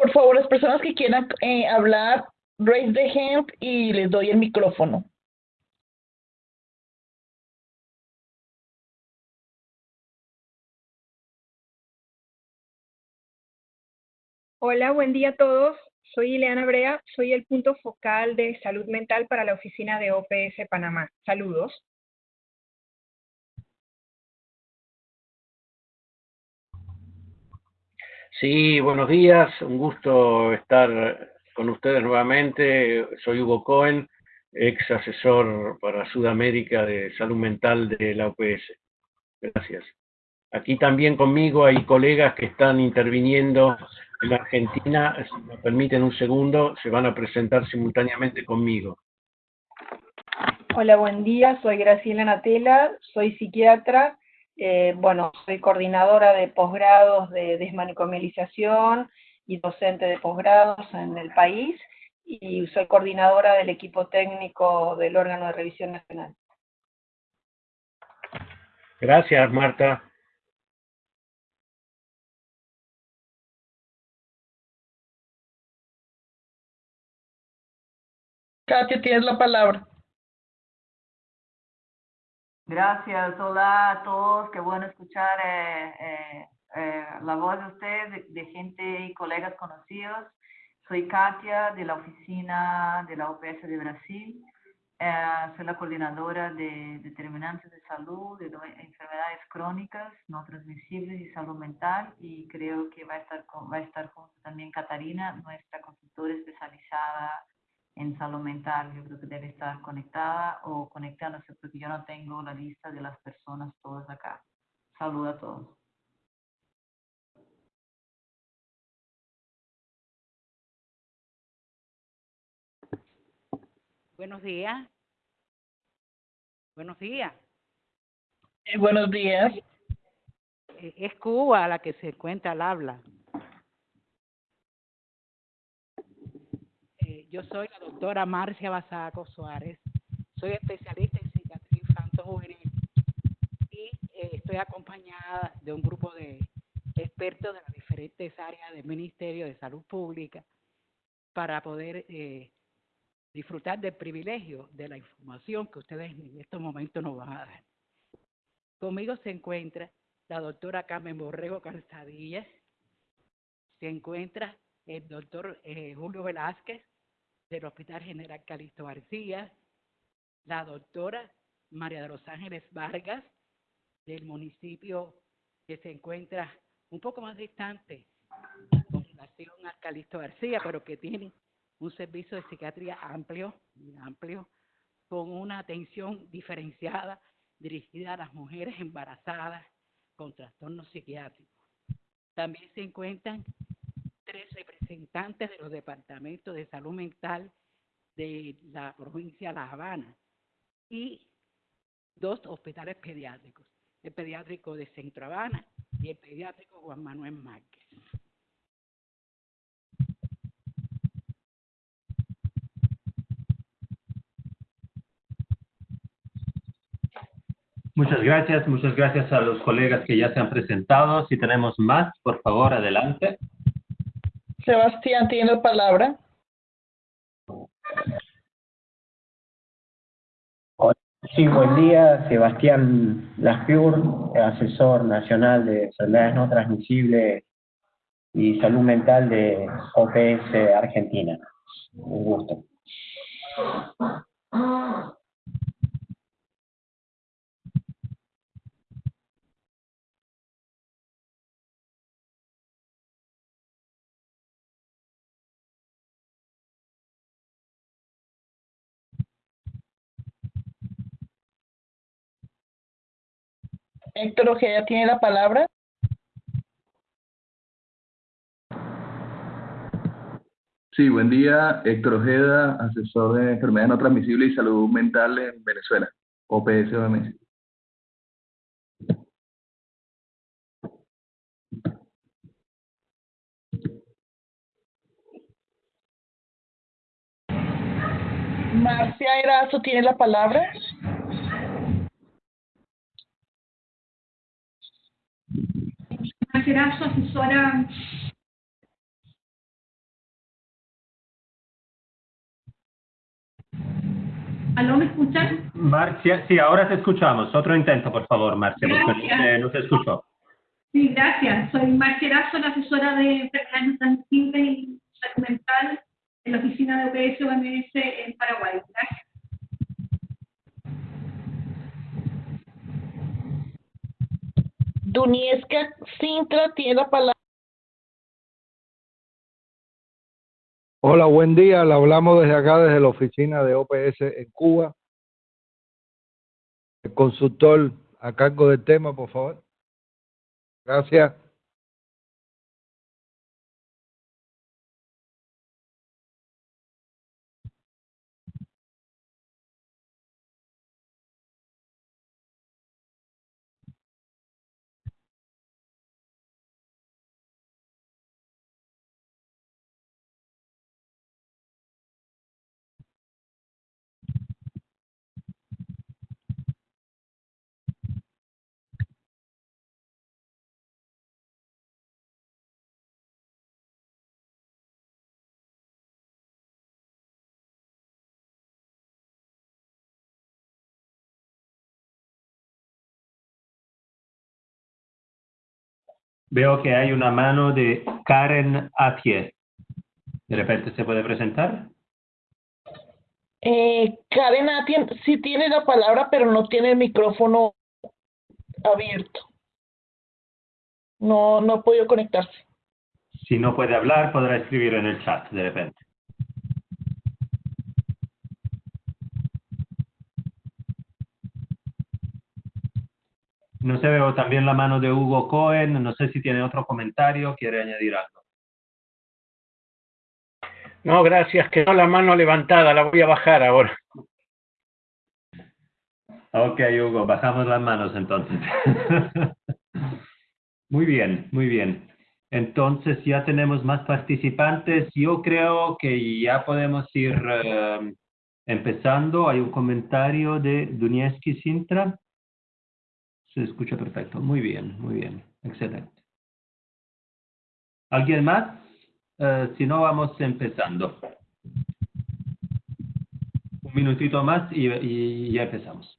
Por favor, las personas que quieran eh, hablar, raise the hand y les doy el micrófono. Hola, buen día a todos. Soy Ileana Brea, soy el punto focal de salud mental para la oficina de OPS Panamá. Saludos. Sí, buenos días, un gusto estar con ustedes nuevamente. Soy Hugo Cohen, ex asesor para Sudamérica de Salud Mental de la OPS. Gracias. Aquí también conmigo hay colegas que están interviniendo en Argentina. Si me permiten un segundo, se van a presentar simultáneamente conmigo. Hola, buen día. Soy Graciela Natela, soy psiquiatra eh, bueno, soy coordinadora de posgrados de desmanicomialización y docente de posgrados en el país y soy coordinadora del equipo técnico del órgano de revisión nacional. Gracias, Marta. Katia, tienes la palabra. Gracias, hola a todos, qué bueno escuchar eh, eh, eh, la voz de ustedes, de, gente y colegas conocidos. Soy Katia de la oficina de la OPS de Brasil. soy la coordinadora de determinantes de salud, de enfermedades crónicas no transmisibles y salud mental y creo que va a estar, va a estar junto también Catarina, nuestra consultora especializada en salud mental, yo creo que debe estar conectada o conectándose porque yo no tengo la lista de las personas todas acá. Saludos a todos. Buenos días. Buenos días. Eh, buenos días. Eh, es Cuba la que se encuentra al habla. Yo soy la doctora Marcia Basaco Suárez. Soy especialista en psiquiatría infantil juvenil y eh, estoy acompañada de un grupo de expertos de las diferentes áreas del Ministerio de Salud Pública para poder eh, disfrutar del privilegio de la información que ustedes en estos momentos nos van a dar. Conmigo se encuentra la doctora Carmen Borrego Calzadilla, se encuentra el doctor eh, Julio Velázquez, del Hospital General Calixto García, la doctora María de los Ángeles Vargas, del municipio que se encuentra un poco más distante con relación a Calixto García, pero que tiene un servicio de psiquiatría amplio, amplio, con una atención diferenciada dirigida a las mujeres embarazadas con trastornos psiquiátricos. También se encuentran tres representantes de los departamentos de salud mental de la provincia de La Habana y dos hospitales pediátricos, el pediátrico de Centro Habana y el pediátrico Juan Manuel Márquez. Muchas gracias, muchas gracias a los colegas que ya se han presentado. Si tenemos más, por favor, adelante. Sebastián tiene la palabra. Sí, buen día. Sebastián Laspiur, asesor nacional de enfermedades no transmisibles y salud mental de OPS Argentina. Un gusto. Héctor Ojeda tiene la palabra. Sí, buen día. Héctor Ojeda, asesor de enfermedades no transmisibles y salud mental en Venezuela, OPS OMS. Marcia Erazo tiene la palabra. será su asesora ¿Aló, me escuchan? Marcia, sí, ahora te escuchamos. Otro intento, por favor, Marcia, porque no te escuchó. Sí, gracias. Soy Marcia Erazo, la asesora de enfermedades transmisibles y salud mental en la oficina de UPS-OMS en Paraguay. Gracias. Dunieska Sintra tiene la palabra. Hola, buen día. Le hablamos desde acá, desde la oficina de OPS en Cuba. El consultor a cargo del tema, por favor. Gracias. Veo que hay una mano de Karen Atier. ¿De repente se puede presentar? Eh, Karen Atien sí tiene la palabra, pero no tiene el micrófono abierto. No, no ha podido conectarse. Si no puede hablar, podrá escribir en el chat de repente. No se veo también la mano de Hugo Cohen. No sé si tiene otro comentario, quiere añadir algo. No, gracias, quedó la mano levantada, la voy a bajar ahora. Ok, Hugo, bajamos las manos entonces. muy bien, muy bien. Entonces ya tenemos más participantes. Yo creo que ya podemos ir eh, empezando. Hay un comentario de Dunieski Sintra. Se escucha perfecto. Muy bien, muy bien. Excelente. ¿Alguien más? Eh, si no, vamos empezando. Un minutito más y, y ya empezamos.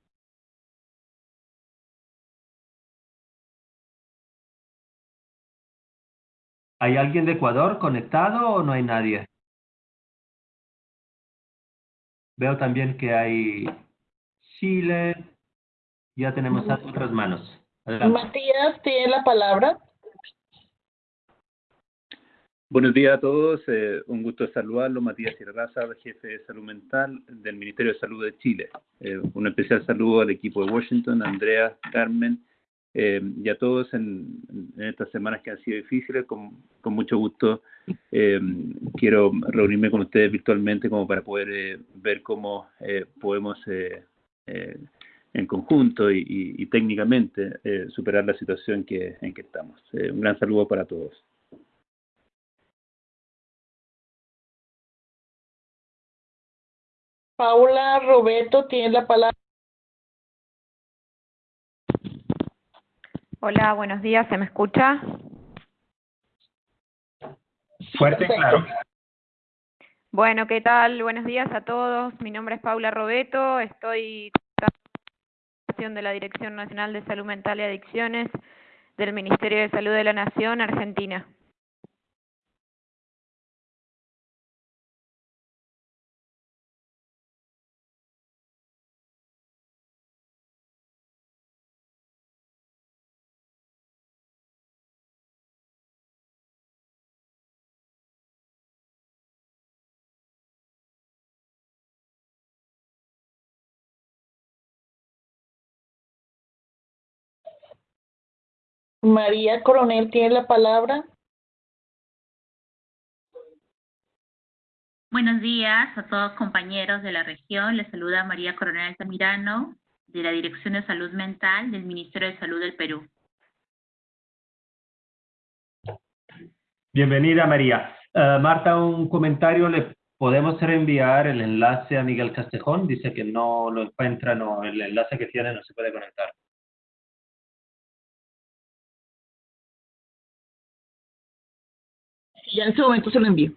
¿Hay alguien de Ecuador conectado o no hay nadie? Veo también que hay Chile. Ya tenemos a otras manos. Adelante. Matías tiene la palabra. Buenos días a todos, eh, un gusto saludarlo, Matías Sierraza, jefe de salud mental del Ministerio de Salud de Chile. Eh, un especial saludo al equipo de Washington, a Andrea, Carmen eh, y a todos en, en, estas semanas que han sido difíciles. Con, con mucho gusto eh, quiero reunirme con ustedes virtualmente como para poder eh, ver cómo eh, podemos eh, eh, en conjunto y, y, y técnicamente eh, superar la situación que, en que estamos. Eh, un gran saludo para todos. Paula Roberto tiene la palabra. Hola, buenos días, ¿se me escucha? Fuerte y claro. Bueno, ¿qué tal? Buenos días a todos. Mi nombre es Paula Robeto, estoy de la Dirección Nacional de Salud Mental y Adicciones del Ministerio de Salud de la Nación, Argentina. María Coronel tiene la palabra. Buenos días a todos compañeros de la región. Les saluda María Coronel Altamirano de la Dirección de Salud Mental del Ministerio de Salud del Perú. Bienvenida, María. Uh, Marta, un comentario. ¿Le podemos reenviar el enlace a Miguel Castejón? Dice que no lo encuentra, no, el enlace que tiene no se puede conectar. Ya en ese momento se lo envío.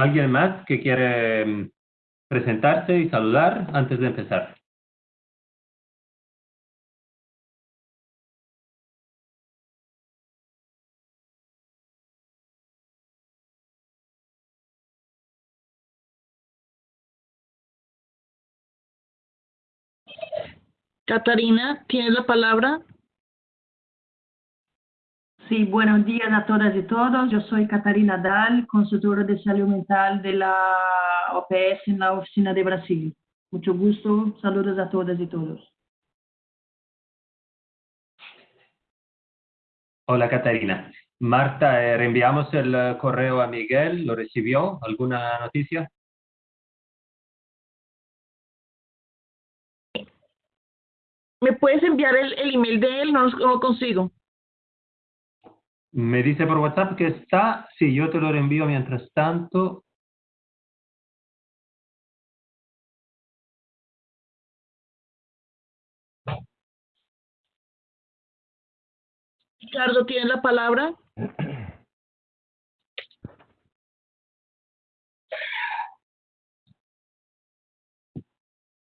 ¿Alguien más que quiere mm, presentarse y saludar antes de empezar? Catarina, ¿tienes la palabra? Sí, buenos días a todas y todos. Yo soy Catarina Dal, consultora de salud mental de la OPS en la oficina de Brasil. Mucho gusto. Saludos a todas y todos. Hola Catarina. Marta, eh, reenviamos el eh, correo a Miguel. ¿Lo recibió? ¿Alguna noticia? ¿Me puedes enviar el, el email de él? No lo no lo consigo. Me dice por WhatsApp que está. Sí, yo te lo reenvío mientras tanto. Ricardo, ¿tienes la palabra?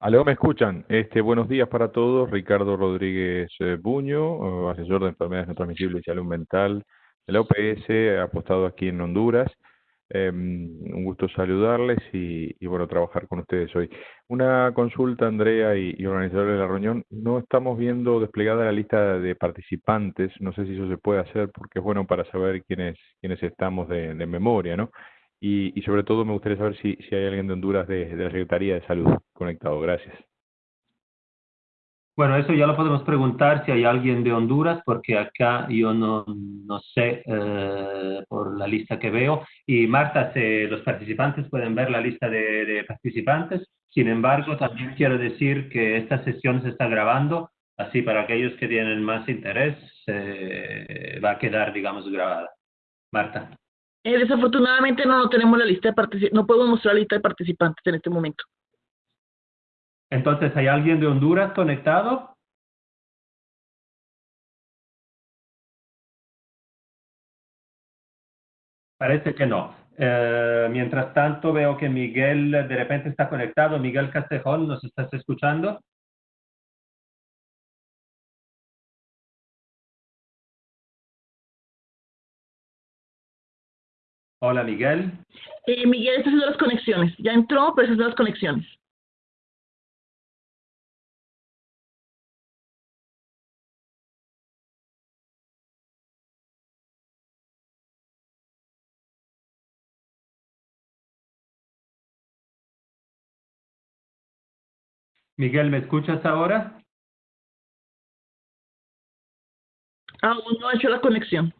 Aló, ¿me escuchan? Este, buenos días para todos. Ricardo Rodríguez eh, Buño, eh, asesor de enfermedades no transmisibles y salud mental de la OPS, apostado aquí en Honduras. Em, un gusto saludarles y, bueno, trabajar con ustedes hoy. Una consulta, Andrea y, y organizadores de la reunión. No estamos viendo desplegada la lista de participantes. No sé si eso se puede hacer porque es bueno para saber quiénes, quiénes estamos de, de memoria, ¿no? Y, y sobre todo me gustaría saber si, si hay alguien de Honduras de, de la Secretaría de Salud conectado. Gracias. Bueno, eso ya lo podemos preguntar si hay alguien de Honduras, porque acá yo no, no sé eh, por la lista que veo. Y Marta, se, los participantes pueden ver la lista de, de participantes. Sin embargo, también quiero decir que esta sesión se está grabando, así para aquellos que tienen más interés, eh, va a quedar, digamos, grabada. Marta. Eh, desafortunadamente no, tenemos la lista de no podemos mostrar la lista de participantes en este momento. Entonces, ¿hay alguien de Honduras conectado? Parece que no. Eh, mientras tanto, veo que Miguel de repente está conectado. Miguel Castejón, ¿nos estás escuchando? Hola, Miguel. Eh, Miguel está haciendo las conexiones. Ya entró, pero está haciendo las conexiones. Miguel, ¿me escuchas ahora? Aún no ha hecho la conexión.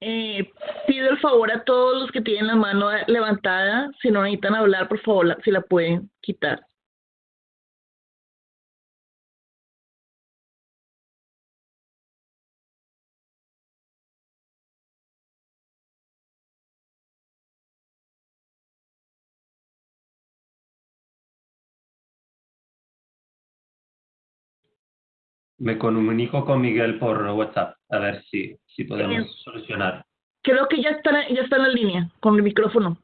Eh, pido el favor a todos los que tienen la mano levantada, si no necesitan hablar, por favor, la- si la pueden quitar. Me comunico con Miguel por WhatsApp, a ver si, si podemos Bien. solucionar. Creo que ya está, ya está en la línea con el micrófono.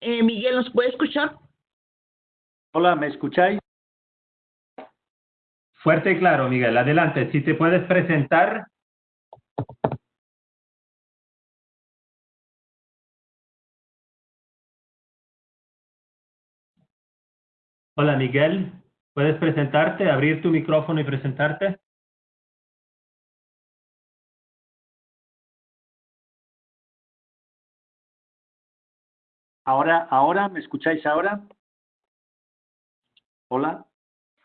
Eh, Miguel, ¿nos puede escuchar? Hola, ¿me escucháis? Fuerte y claro, Miguel. Adelante, si te puedes presentar. Hola, Miguel. ¿Puedes presentarte, abrir tu micrófono y presentarte? Ahora, ahora, ¿me escucháis ahora? Hola.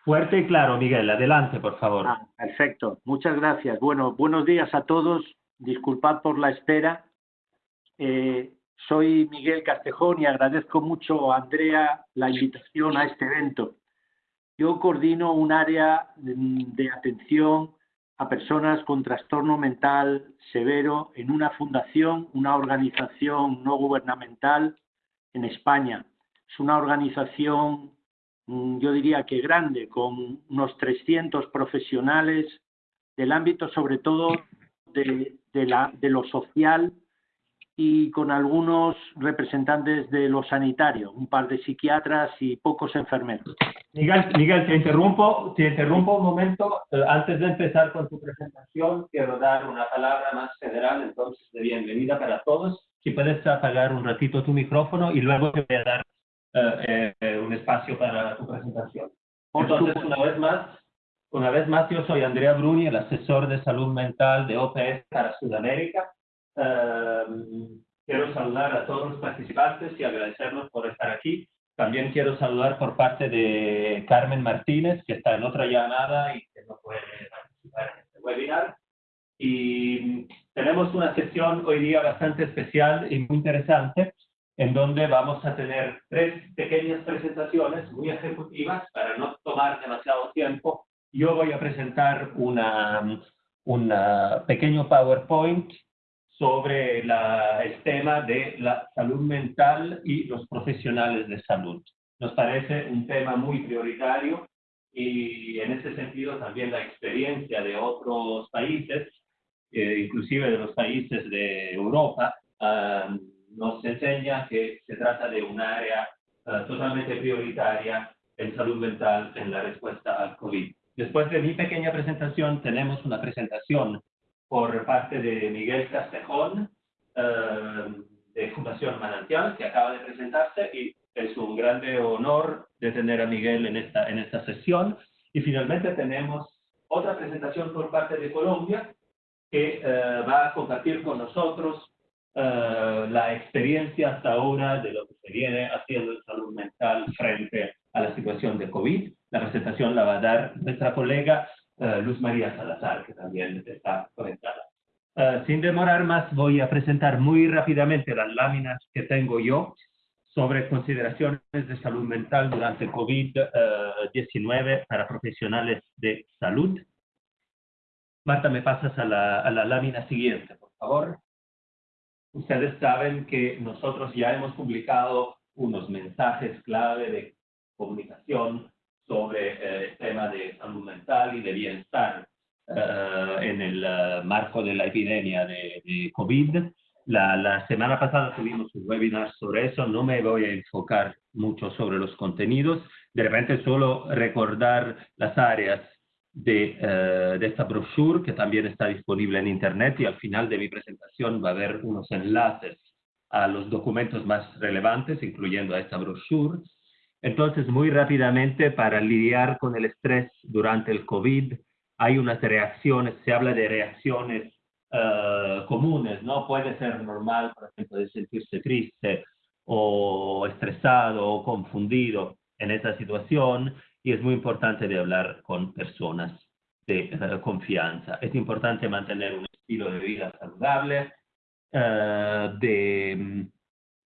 Fuerte y claro, Miguel. Adelante, por favor. Ah, perfecto. Muchas gracias. Bueno, buenos días a todos. Disculpad por la espera. Eh, soy Miguel Castejón y agradezco mucho a Andrea la invitación a este evento. Yo coordino un área de atención a personas con trastorno mental severo en una fundación, una organización no gubernamental en España. Es una organización, mm, yo diría que grande, con unos 300 profesionales del ámbito sobre todo de, de lo social y con algunos representantes de lo sanitario, un par de psiquiatras y pocos enfermeros. Miguel, Miguel te interrumpo, te interrumpo un momento. Eh, antes de empezar con tu presentación, quiero dar una palabra más general, entonces, de bienvenida para todos. Si puedes apagar un ratito tu micrófono y luego te voy a dar eh, eh, un espacio para tu presentación. Entonces, una vez más, una vez más, yo soy Andrea Bruni, el asesor de salud mental de OPS para Sudamérica. Quiero saludar a todos los participantes y agradecerlos por estar aquí. También quiero saludar por parte de Carmen Martínez, que está en otra llamada y que no puede participar en este webinar. Y tenemos una sesión hoy día bastante especial y muy interesante, en donde vamos a tener tres pequeñas presentaciones muy ejecutivas para no tomar demasiado tiempo. Yo voy a presentar una, un pequeño PowerPoint sobre la, el tema de la salud mental y los profesionales de salud. Nos parece un tema muy prioritario y en ese sentido también la experiencia de otros países, eh, inclusive de los países de Europa, nos enseña que se trata de un área ah, totalmente prioritaria en salud mental en la respuesta al COVID. Después de mi pequeña presentación, tenemos una presentación por parte de Miguel Castejón, eh, de Fundación Manantial, que acaba de presentarse y es un grande honor de tener a Miguel en esta, en esta sesión. Y finalmente tenemos otra presentación por parte de Colombia, que eh, va a compartir con nosotros eh, la experiencia hasta ahora de lo que se viene haciendo en salud mental frente a la situación de COVID. La presentación la va a dar nuestra colega eh, Luz María Salazar, que también está conectada. Eh, sin demorar más, voy a presentar muy rápidamente las láminas que tengo yo sobre consideraciones de salud mental durante COVID-19 para profesionales de salud. Marta, me pasas a la, a la lámina siguiente, por favor. Ustedes saben que nosotros ya hemos publicado unos mensajes clave de comunicación sobre eh, el tema de salud mental y de bienestar eh, en el eh, marco de la epidemia de, COVID. La, la, semana pasada tuvimos un webinar sobre eso, no me voy a enfocar mucho sobre los contenidos, de repente solo recordar las áreas de, de, esta brochure que también está disponible en internet y al final de mi presentación va a haber unos enlaces a los documentos más relevantes, incluyendo a esta brochure. Entonces, muy rápidamente, para lidiar con el estrés durante el COVID, hay unas reacciones, se habla de reacciones eh, comunes, ¿no? Puede ser normal, por ejemplo, de sentirse triste o estresado o confundido en esa situación y es muy importante de hablar con personas de eh, confianza. Es importante mantener un estilo de vida saludable, eh, de,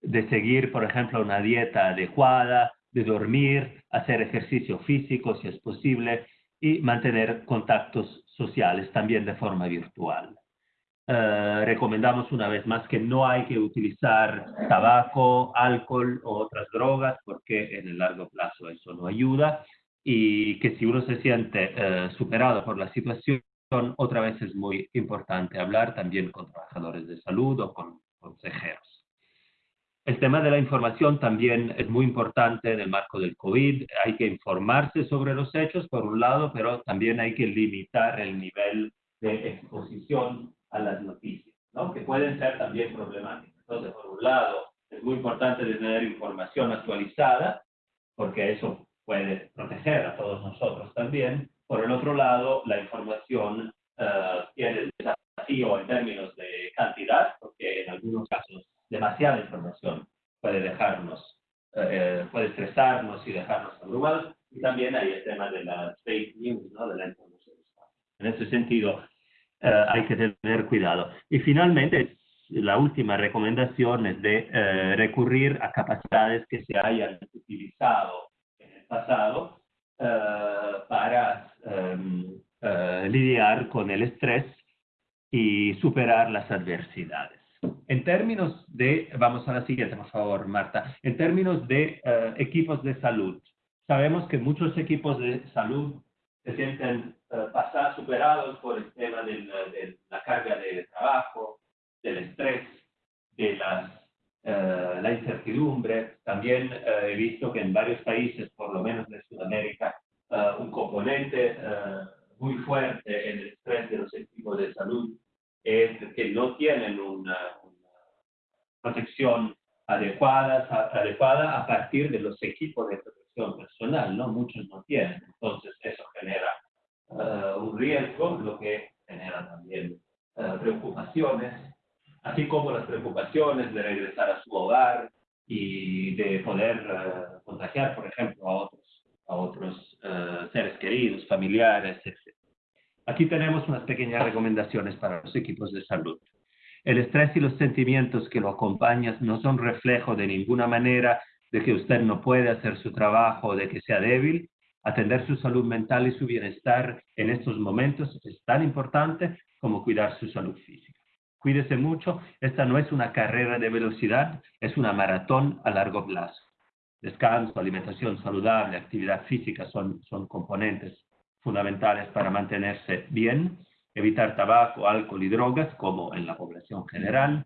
de seguir, por ejemplo, una dieta adecuada, de dormir, hacer ejercicio físico si es posible y mantener contactos sociales también de forma virtual. Eh, recomendamos una vez más que no hay que utilizar tabaco, alcohol o otras drogas porque en el largo plazo eso no ayuda y que si uno se siente eh, superado por la situación, otra vez es muy importante hablar también con trabajadores de salud o con consejeros. El tema de la información también es muy importante en el marco del COVID. Hay que informarse sobre los hechos, por un lado, pero también hay que limitar el nivel de exposición a las noticias, ¿no? que pueden ser también problemáticas. Entonces, por un lado, es muy importante tener información actualizada, porque eso puede proteger a todos nosotros también. Por el otro lado, la información uh, tiene desafío en términos de cantidad, porque en algunos casos demasiada información puede dejarnos, eh, eh, puede estresarnos y dejarnos abrumados. Y también hay el tema de las fake news, ¿no? de la información. En ese sentido, eh, hay que tener cuidado. Y finalmente, la última recomendación es de recurrir a capacidades que se hayan utilizado en el pasado para em, lidiar con el estrés y superar las adversidades. En términos de, vamos a la siguiente, por favor, Marta, en términos de equipos de salud, sabemos que muchos equipos de salud se sienten pasar, superados por el tema de la carga de trabajo, del estrés, de las, eh, la incertidumbre. También he visto que en varios países, por lo menos de Sudamérica, un componente muy fuerte en el estrés de los equipos de salud es que no tienen una, protección adecuada, adecuada a partir de los equipos de protección personal, ¿no? Muchos no tienen. Entonces, eso genera un riesgo, lo que genera también preocupaciones así como las preocupaciones de regresar a su hogar y de poder eh, contagiar, por ejemplo, a otros, a otros eh, seres queridos, familiares, etc. Aquí tenemos unas pequeñas recomendaciones para los equipos de salud. El estrés y los sentimientos que lo acompañan no son reflejo de ninguna manera de que usted no puede hacer su trabajo o de que sea débil. Atender su salud mental y su bienestar en estos momentos es tan importante como cuidar su salud física. Cuídese mucho, esta no es una carrera de velocidad, es una maratón a largo plazo. Descanso, alimentación saludable, actividad física son, son componentes fundamentales para mantenerse bien, evitar tabaco, alcohol y drogas, como en la población general,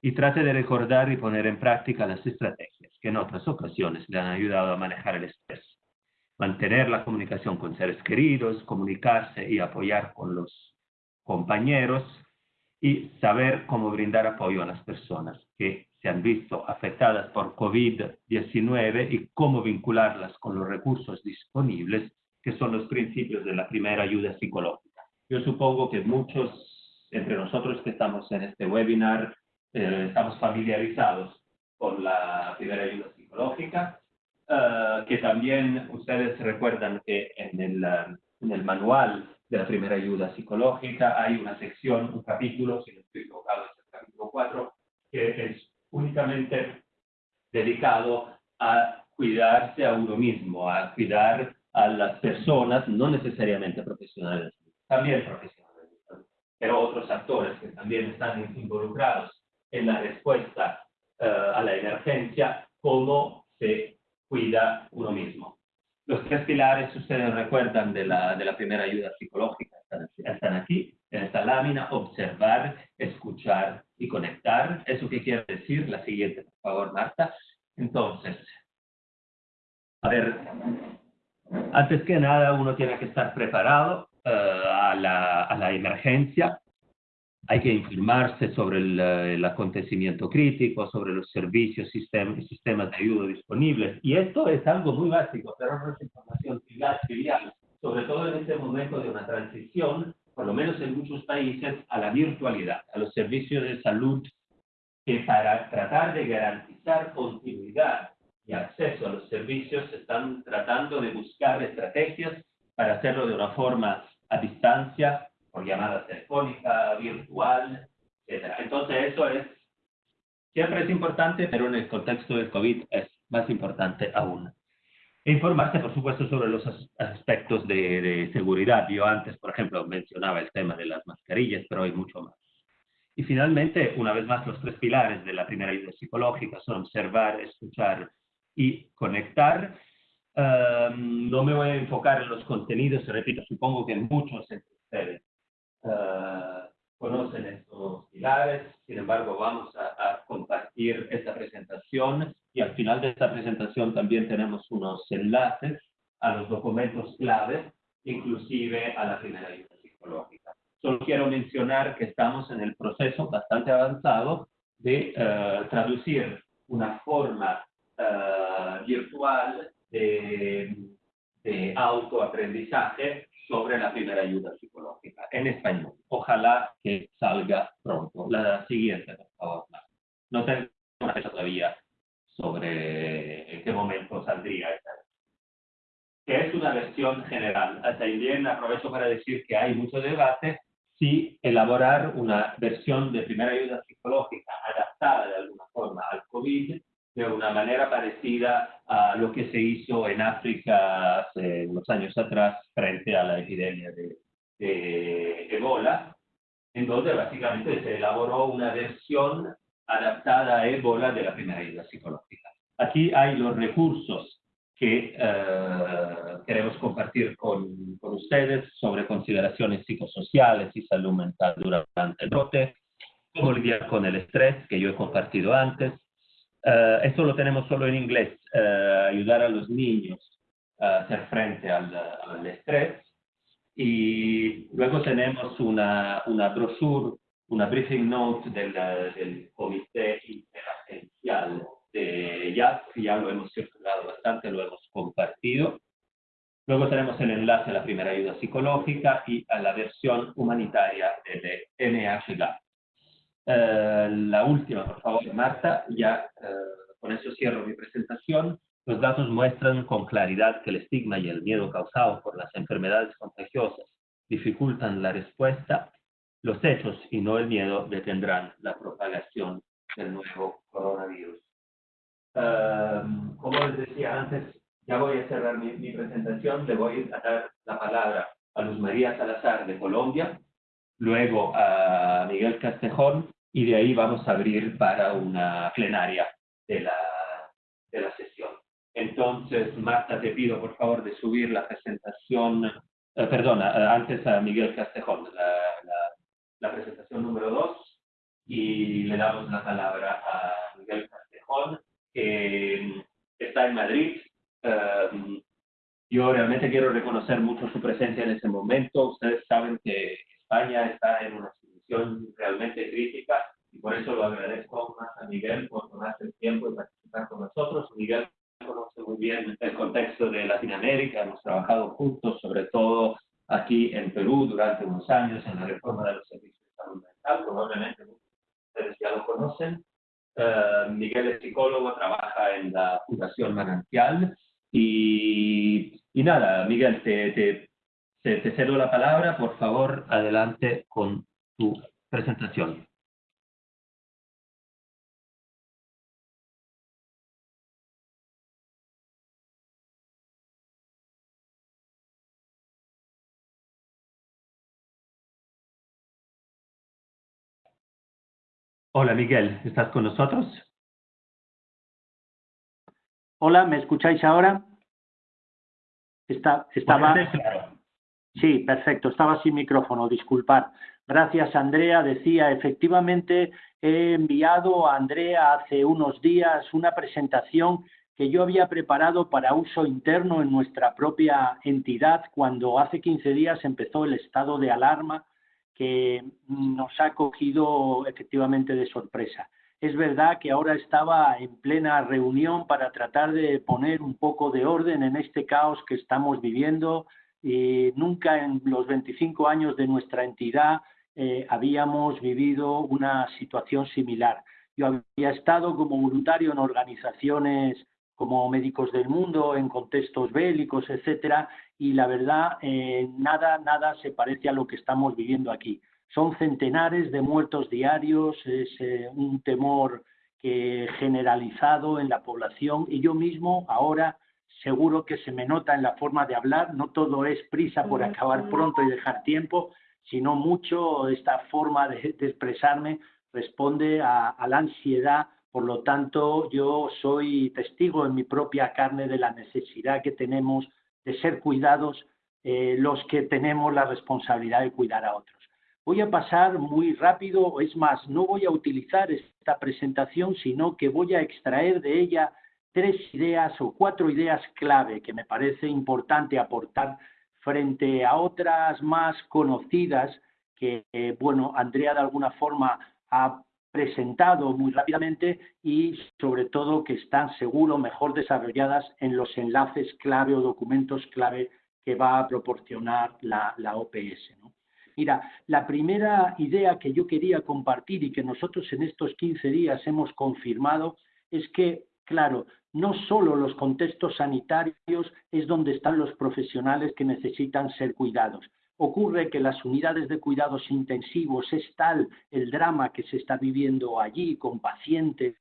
y trate de recordar y poner en práctica las estrategias que en otras ocasiones le han ayudado a manejar el estrés. Mantener la comunicación con seres queridos, comunicarse y apoyar con los compañeros, y saber cómo brindar apoyo a las personas que se han visto afectadas por COVID-19 y cómo vincularlas con los recursos disponibles, que son los principios de la primera ayuda psicológica. Yo supongo que muchos entre nosotros que estamos en este webinar eh, estamos familiarizados con la primera ayuda psicológica, eh, que también ustedes recuerdan que en el, en el manual de la primera ayuda psicológica. Hay una sección, un capítulo, si no estoy equivocado, es el capítulo 4, que es únicamente dedicado a cuidarse a uno mismo, a cuidar a las personas, no necesariamente profesionales, también profesionales, pero otros actores que también están involucrados en la respuesta eh, a la emergencia, cómo se cuida uno mismo. Los tres pilares, ustedes recuerdan, de la, de la primera ayuda psicológica, están, aquí, en esta lámina, observar, escuchar y conectar. ¿Eso qué quiere decir? La siguiente, por favor, Marta. Entonces, a ver, antes que nada uno tiene que estar preparado eh, a, la, a la emergencia, hay que informarse sobre el, acontecimiento crítico, sobre los servicios y sistemas de ayuda disponibles. Y esto es algo muy básico, pero no es información trivial, sobre todo en este momento de una transición, por lo menos en muchos países, a la virtualidad, a los servicios de salud, que para tratar de garantizar continuidad y acceso a los servicios están tratando de buscar estrategias para hacerlo de una forma a distancia por llamada telefónica, virtual, etc. Entonces eso es, siempre es importante, pero en el contexto del COVID es más importante aún. E informarse, por supuesto, sobre los aspectos de, de seguridad. Yo antes, por ejemplo, mencionaba el tema de las mascarillas, pero hay mucho más. Y finalmente, una vez más, los tres pilares de la primera ayuda psicológica son observar, escuchar y conectar. Um, no me voy a enfocar en los contenidos, repito, supongo que muchos entre ustedes uh, conocen estos pilares, sin embargo vamos a, compartir esta presentación y al final de esta presentación también tenemos unos enlaces a los documentos claves, inclusive a la primera ayuda psicológica. Solo quiero mencionar que estamos en el proceso bastante avanzado de uh, traducir una forma uh, virtual de, de autoaprendizaje sobre la primera ayuda psicológica en español. Ojalá que salga pronto. La siguiente, por favor. No tengo una fecha todavía sobre en qué momento saldría esta. Que es una versión general. También aprovecho para decir que hay mucho debate si elaborar una versión de primera ayuda psicológica adaptada de alguna forma al COVID de una manera parecida a lo que se hizo en África hace unos años atrás frente a la epidemia de, de Ebola, en donde básicamente se elaboró una versión adaptada a Ebola de la primera ayuda psicológica. Aquí hay los recursos que eh, queremos compartir con, con, ustedes sobre consideraciones psicosociales y salud mental durante el brote, cómo lidiar con el estrés, que yo he compartido antes. Uh, esto lo tenemos solo en inglés, uh, ayudar a los niños a hacer frente al, al estrés. Y luego tenemos una, una brochure, una briefing note del, del Comité Interagencial de que ya lo hemos circulado bastante, lo hemos compartido. Luego tenemos el enlace a la primera ayuda psicológica y a la versión humanitaria de NHGAP. Uh, la última, por favor, Marta, ya uh, con eso cierro mi presentación. Los datos muestran con claridad que el estigma y el miedo causado por las enfermedades contagiosas dificultan la respuesta. Los hechos y no el miedo detendrán la propagación del nuevo coronavirus. Uh, como les decía antes, ya voy a cerrar mi, mi presentación. Le voy a dar la palabra a Luz María Salazar de Colombia, luego a Miguel Castejón y de ahí vamos a abrir para una plenaria de la, de la sesión. Entonces, Marta, te pido por favor de subir la presentación, eh, perdona, eh, antes a Miguel Castejón, la, la, la, presentación número dos, y le damos la palabra a Miguel Castejón, que está en Madrid. Um, yo realmente quiero reconocer mucho su presencia en ese momento. Ustedes saben que España está en una realmente crítica y por eso lo agradezco más a Miguel por tomarse el tiempo y participar con nosotros. Miguel conoce muy bien el contexto de Latinoamérica, hemos trabajado juntos, sobre todo aquí en Perú durante unos años en la reforma de los servicios de salud mental, probablemente ustedes ya lo conocen. Uh, Miguel es psicólogo, trabaja en la Fundación Manantial y, y nada, Miguel, te, te, te cedo la palabra, por favor, adelante con tu presentación. Hola Miguel, ¿estás con nosotros? Hola, ¿me escucháis ahora? Está, estaba... Claro. Sí, perfecto, estaba sin micrófono, disculpad. Gracias, Andrea. Decía, efectivamente, he enviado a Andrea hace unos días una presentación que yo había preparado para uso interno en nuestra propia entidad cuando hace 15 días empezó el estado de alarma que nos ha cogido efectivamente de sorpresa. Es verdad que ahora estaba en plena reunión para tratar de poner un poco de orden en este caos que estamos viviendo. Y nunca en los 25 años de nuestra entidad eh, habíamos vivido una situación similar. Yo había estado como voluntario en organizaciones como Médicos del Mundo, en contextos bélicos, etcétera, y la verdad, eh, nada, nada se parece a lo que estamos viviendo aquí. Son centenares de muertos diarios, es eh, un temor que generalizado en la población y yo mismo ahora seguro que se me nota en la forma de hablar, no todo es prisa por acabar pronto y dejar tiempo, sino mucho esta forma de, expresarme responde a, a la ansiedad por lo tanto, yo soy testigo en mi propia carne de la necesidad que tenemos de ser cuidados eh, los que tenemos la responsabilidad de cuidar a otros. Voy a pasar muy rápido, es más, no voy a utilizar esta presentación, sino que voy a extraer de ella tres ideas o cuatro ideas clave que me parece importante aportar frente a otras más conocidas que, eh, bueno, Andrea de alguna forma ha presentado muy rápidamente y sobre todo que están seguro mejor desarrolladas en los enlaces clave o documentos clave que va a proporcionar la, la OPS. Mira, la primera idea que yo quería compartir y que nosotros en estos 15 días hemos confirmado es que, claro, no solo los contextos sanitarios es donde están los profesionales que necesitan ser cuidados, ocurre que las unidades de cuidados intensivos es tal el drama que se está viviendo allí con pacientes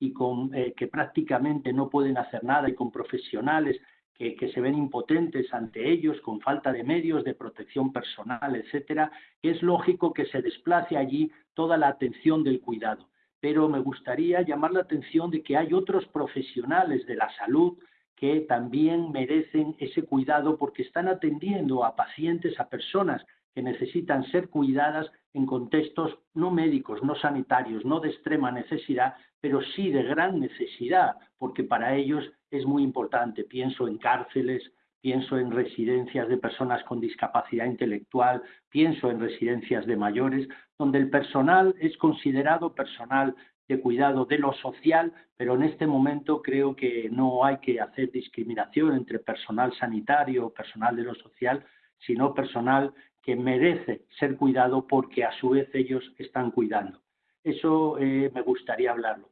y con, eh, que prácticamente no pueden hacer nada y con profesionales que, que, se ven impotentes ante ellos, con falta de medios de protección personal, etcétera, es lógico que se desplace allí toda la atención del cuidado. Pero me gustaría llamar la atención de que hay otros profesionales de la salud que también merecen ese cuidado porque están atendiendo a pacientes, a personas que necesitan ser cuidadas en contextos no médicos, no sanitarios, no de extrema necesidad, pero sí de gran necesidad, porque para ellos es muy importante. Pienso en cárceles, pienso en residencias de personas con discapacidad intelectual, pienso en residencias de mayores, donde el personal es considerado personal de cuidado de lo social, pero en este momento creo que no hay que hacer discriminación entre personal sanitario o personal de lo social, sino personal que merece ser cuidado porque a su vez ellos están cuidando. Eso eh, me gustaría hablarlo.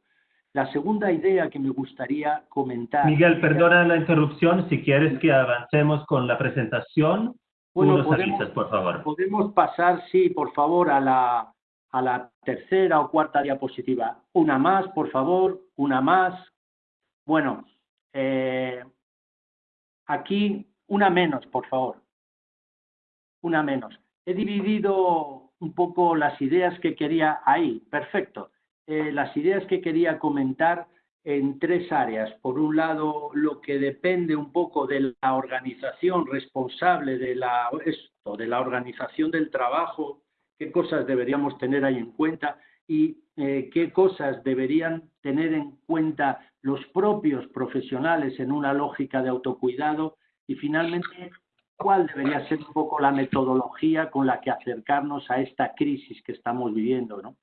La segunda idea que me gustaría comentar... Miguel, perdona la interrupción. Si quieres que avancemos con la presentación, bueno, podemos, por favor. Podemos pasar, sí, por favor, a la, a la tercera o cuarta diapositiva. Una más, por favor, una más. Bueno, eh, aquí una menos, por favor. Una menos. He dividido un poco las ideas que quería ahí. Perfecto. Eh, las ideas que quería comentar en tres áreas. Por un lado, lo que depende un poco de la organización responsable de la, esto, de la organización del trabajo qué cosas deberíamos tener ahí en cuenta y eh, qué cosas deberían tener en cuenta los propios profesionales en una lógica de autocuidado y finalmente cuál debería ser un poco la metodología con la que acercarnos a esta crisis que estamos viviendo. ¿no?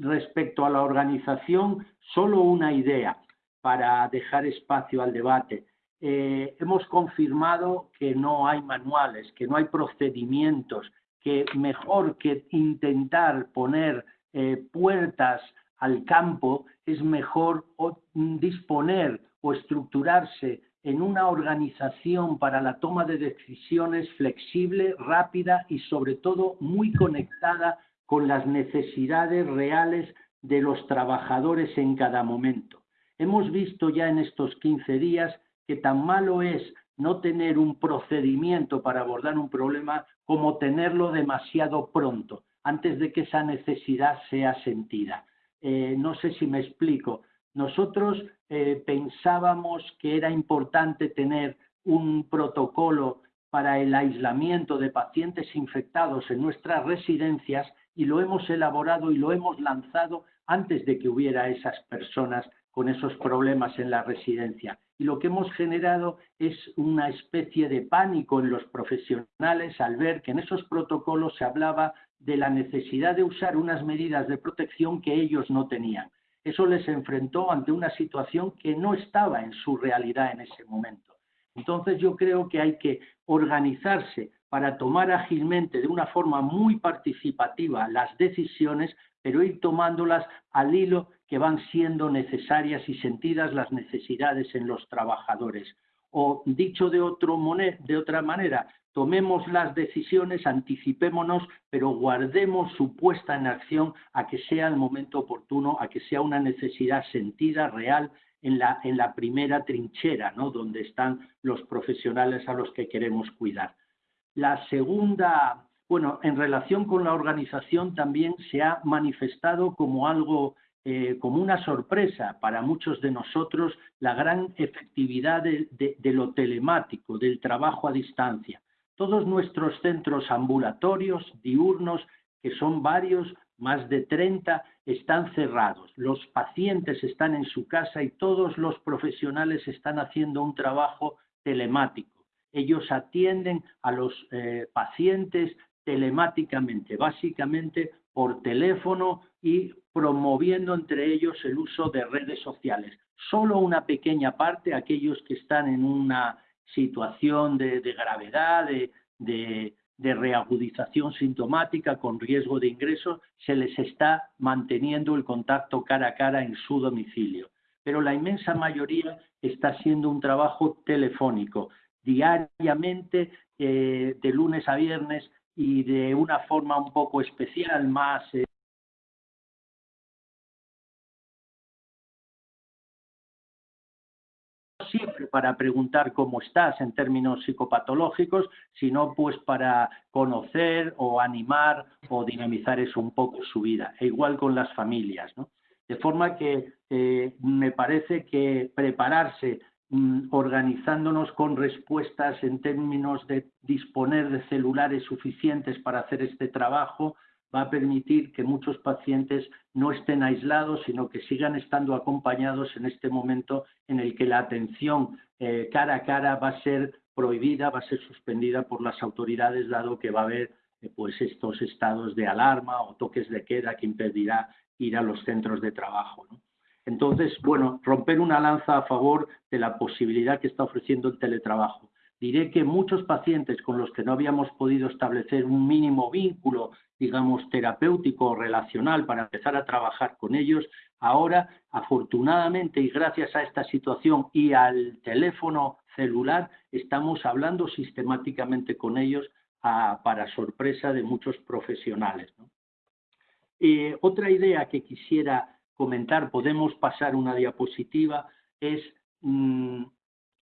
Respecto a la organización, solo una idea para dejar espacio al debate. Eh, hemos confirmado que no hay manuales, que no hay procedimientos, que mejor que intentar poner eh, puertas al campo, es mejor disponer o estructurarse en una organización para la toma de decisiones flexible, rápida y sobre todo muy conectada con las necesidades reales de los trabajadores en cada momento. Hemos visto ya en estos 15 días que tan malo es no tener un procedimiento para abordar un problema como tenerlo demasiado pronto, antes de que esa necesidad sea sentida. Eh, no sé si me explico. Nosotros eh, pensábamos que era importante tener un protocolo para el aislamiento de pacientes infectados en nuestras residencias y lo hemos elaborado y lo hemos lanzado antes de que hubiera esas personas con esos problemas en la residencia. Y lo que hemos generado es una especie de pánico en los profesionales al ver que en esos protocolos se hablaba de la necesidad de usar unas medidas de protección que ellos no tenían. Eso les enfrentó ante una situación que no estaba en su realidad en ese momento. Entonces yo creo que hay que organizarse para tomar ágilmente, de una forma muy participativa, las decisiones, pero ir tomándolas al hilo que van siendo necesarias y sentidas las necesidades en los trabajadores. O dicho de, de otra manera, tomemos las decisiones, anticipémonos, pero guardemos su puesta en acción a que sea el momento oportuno, a que sea una necesidad sentida, real, en la, en la primera trinchera, ¿no? donde están los profesionales a los que queremos cuidar. La segunda, bueno, en relación con la organización también se ha manifestado como algo eh, como una sorpresa para muchos de nosotros la gran efectividad de, lo telemático, del trabajo a distancia. Todos nuestros centros ambulatorios, diurnos, que son varios, más de 30, están cerrados. Los pacientes están en su casa y todos los profesionales están haciendo un trabajo telemático. Ellos atienden a los eh, pacientes telemáticamente, básicamente por teléfono y promoviendo entre ellos el uso de redes sociales. Solo una pequeña parte, aquellos que están en una situación de, gravedad, de, reagudización sintomática con riesgo de ingreso, se les está manteniendo el contacto cara a cara en su domicilio. Pero la inmensa mayoría está haciendo un trabajo telefónico, diariamente, eh, de lunes a viernes y de una forma un poco especial, más... Eh, siempre para preguntar cómo estás en términos psicopatológicos, sino pues para conocer o animar o dinamizar eso un poco su vida, e igual con las familias. ¿no? De forma que eh, me parece que prepararse organizándonos con respuestas en términos de disponer de celulares suficientes para hacer este trabajo, va a permitir que muchos pacientes no estén aislados, sino que sigan estando acompañados en este momento en el que la atención eh, cara a cara va a ser prohibida, va a ser suspendida por las autoridades, dado que va a haber eh, pues estos estados de alarma o toques de queda que impedirá ir a los centros de trabajo. Entonces, bueno, romper una lanza a favor de la posibilidad que está ofreciendo el teletrabajo. Diré que muchos pacientes con los que no habíamos podido establecer un mínimo vínculo, digamos, terapéutico o relacional para empezar a trabajar con ellos, ahora, afortunadamente y gracias a esta situación y al teléfono celular, estamos hablando sistemáticamente con ellos para sorpresa de muchos profesionales. Eh, otra idea que quisiera comentar, podemos pasar una diapositiva, es mm,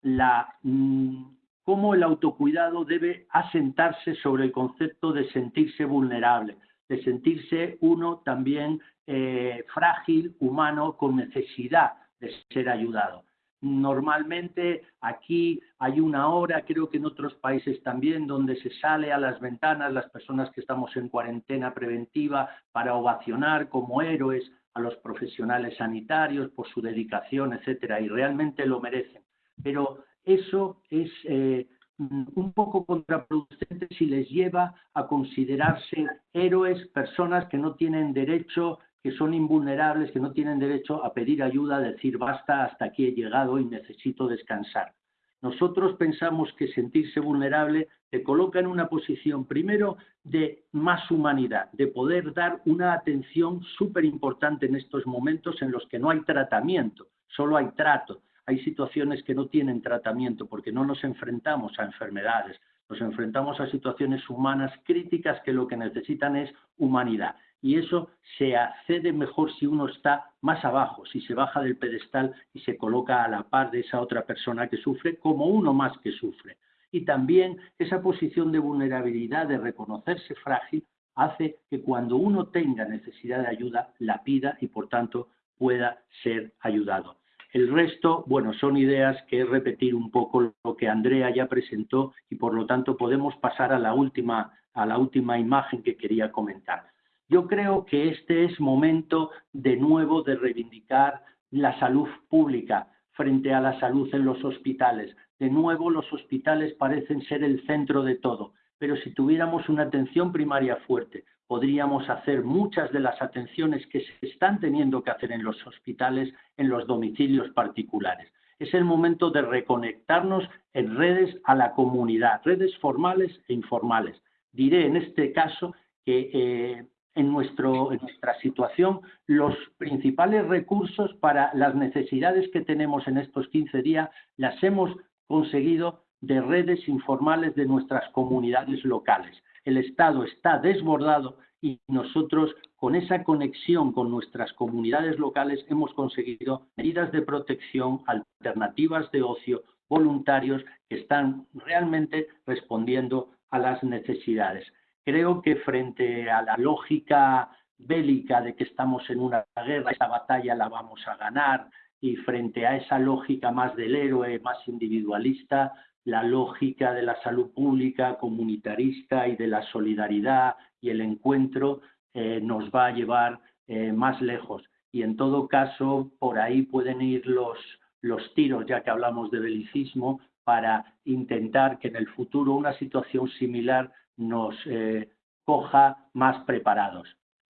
la, mm, cómo el autocuidado debe asentarse sobre el concepto de sentirse vulnerable, de sentirse uno también eh, frágil, humano, con necesidad de ser ayudado. Normalmente aquí hay una hora, creo que en otros países también, donde se sale a las ventanas las personas que estamos en cuarentena preventiva para ovacionar como héroes a los profesionales sanitarios por su dedicación, etcétera, y realmente lo merecen. Pero eso es eh, un poco contraproducente si les lleva a considerarse héroes, personas que no tienen derecho que son invulnerables, que no tienen derecho a pedir ayuda, a decir basta, hasta aquí he llegado y necesito descansar. Nosotros pensamos que sentirse vulnerable te coloca en una posición, primero, de más humanidad, de poder dar una atención súper importante en estos momentos en los que no hay tratamiento, solo hay trato. Hay situaciones que no tienen tratamiento porque no nos enfrentamos a enfermedades, nos enfrentamos a situaciones humanas críticas que lo que necesitan es humanidad y eso se accede mejor si uno está más abajo, si se baja del pedestal y se coloca a la par de esa otra persona que sufre como uno más que sufre. Y también esa posición de vulnerabilidad, de reconocerse frágil, hace que cuando uno tenga necesidad de ayuda, la pida y por tanto pueda ser ayudado. El resto, bueno, son ideas que es repetir un poco lo que Andrea ya presentó y por lo tanto podemos pasar a la última, a la última imagen que quería comentar. Yo creo que este es momento de nuevo de reivindicar la salud pública frente a la salud en los hospitales. De nuevo, los hospitales parecen ser el centro de todo, pero si tuviéramos una atención primaria fuerte, podríamos hacer muchas de las atenciones que se están teniendo que hacer en los hospitales, en los domicilios particulares. Es el momento de reconectarnos en redes a la comunidad, redes formales e informales. Diré en este caso que eh, en, nuestra situación los principales recursos para las necesidades que tenemos en estos 15 días las hemos conseguido de redes informales de nuestras comunidades locales. El Estado está desbordado y nosotros con esa conexión con nuestras comunidades locales hemos conseguido medidas de protección, alternativas de ocio, voluntarios que están realmente respondiendo a las necesidades. Creo que frente a la lógica bélica de que estamos en una guerra, esta batalla la vamos a ganar, y frente a esa lógica más del héroe, más individualista, la lógica de la salud pública, comunitarista y de la solidaridad y el encuentro eh, nos va a llevar eh, más lejos. Y en todo caso, por ahí pueden ir los, los tiros, ya que hablamos de belicismo, para intentar que en el futuro una situación similar nos eh, coja más preparados.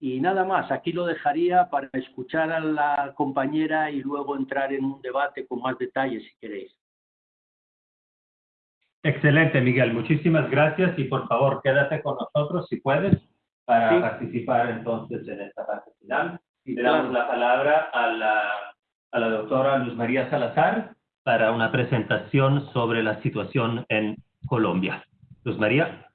Y nada más, aquí lo dejaría para escuchar a la compañera y luego entrar en un debate con más detalles si queréis. Excelente, Miguel. Muchísimas gracias y por favor quédate con nosotros si puedes para participar entonces en esta parte final. Y le damos la palabra a la, a la doctora Luz María Salazar para una presentación sobre la situación en Colombia. Luz María.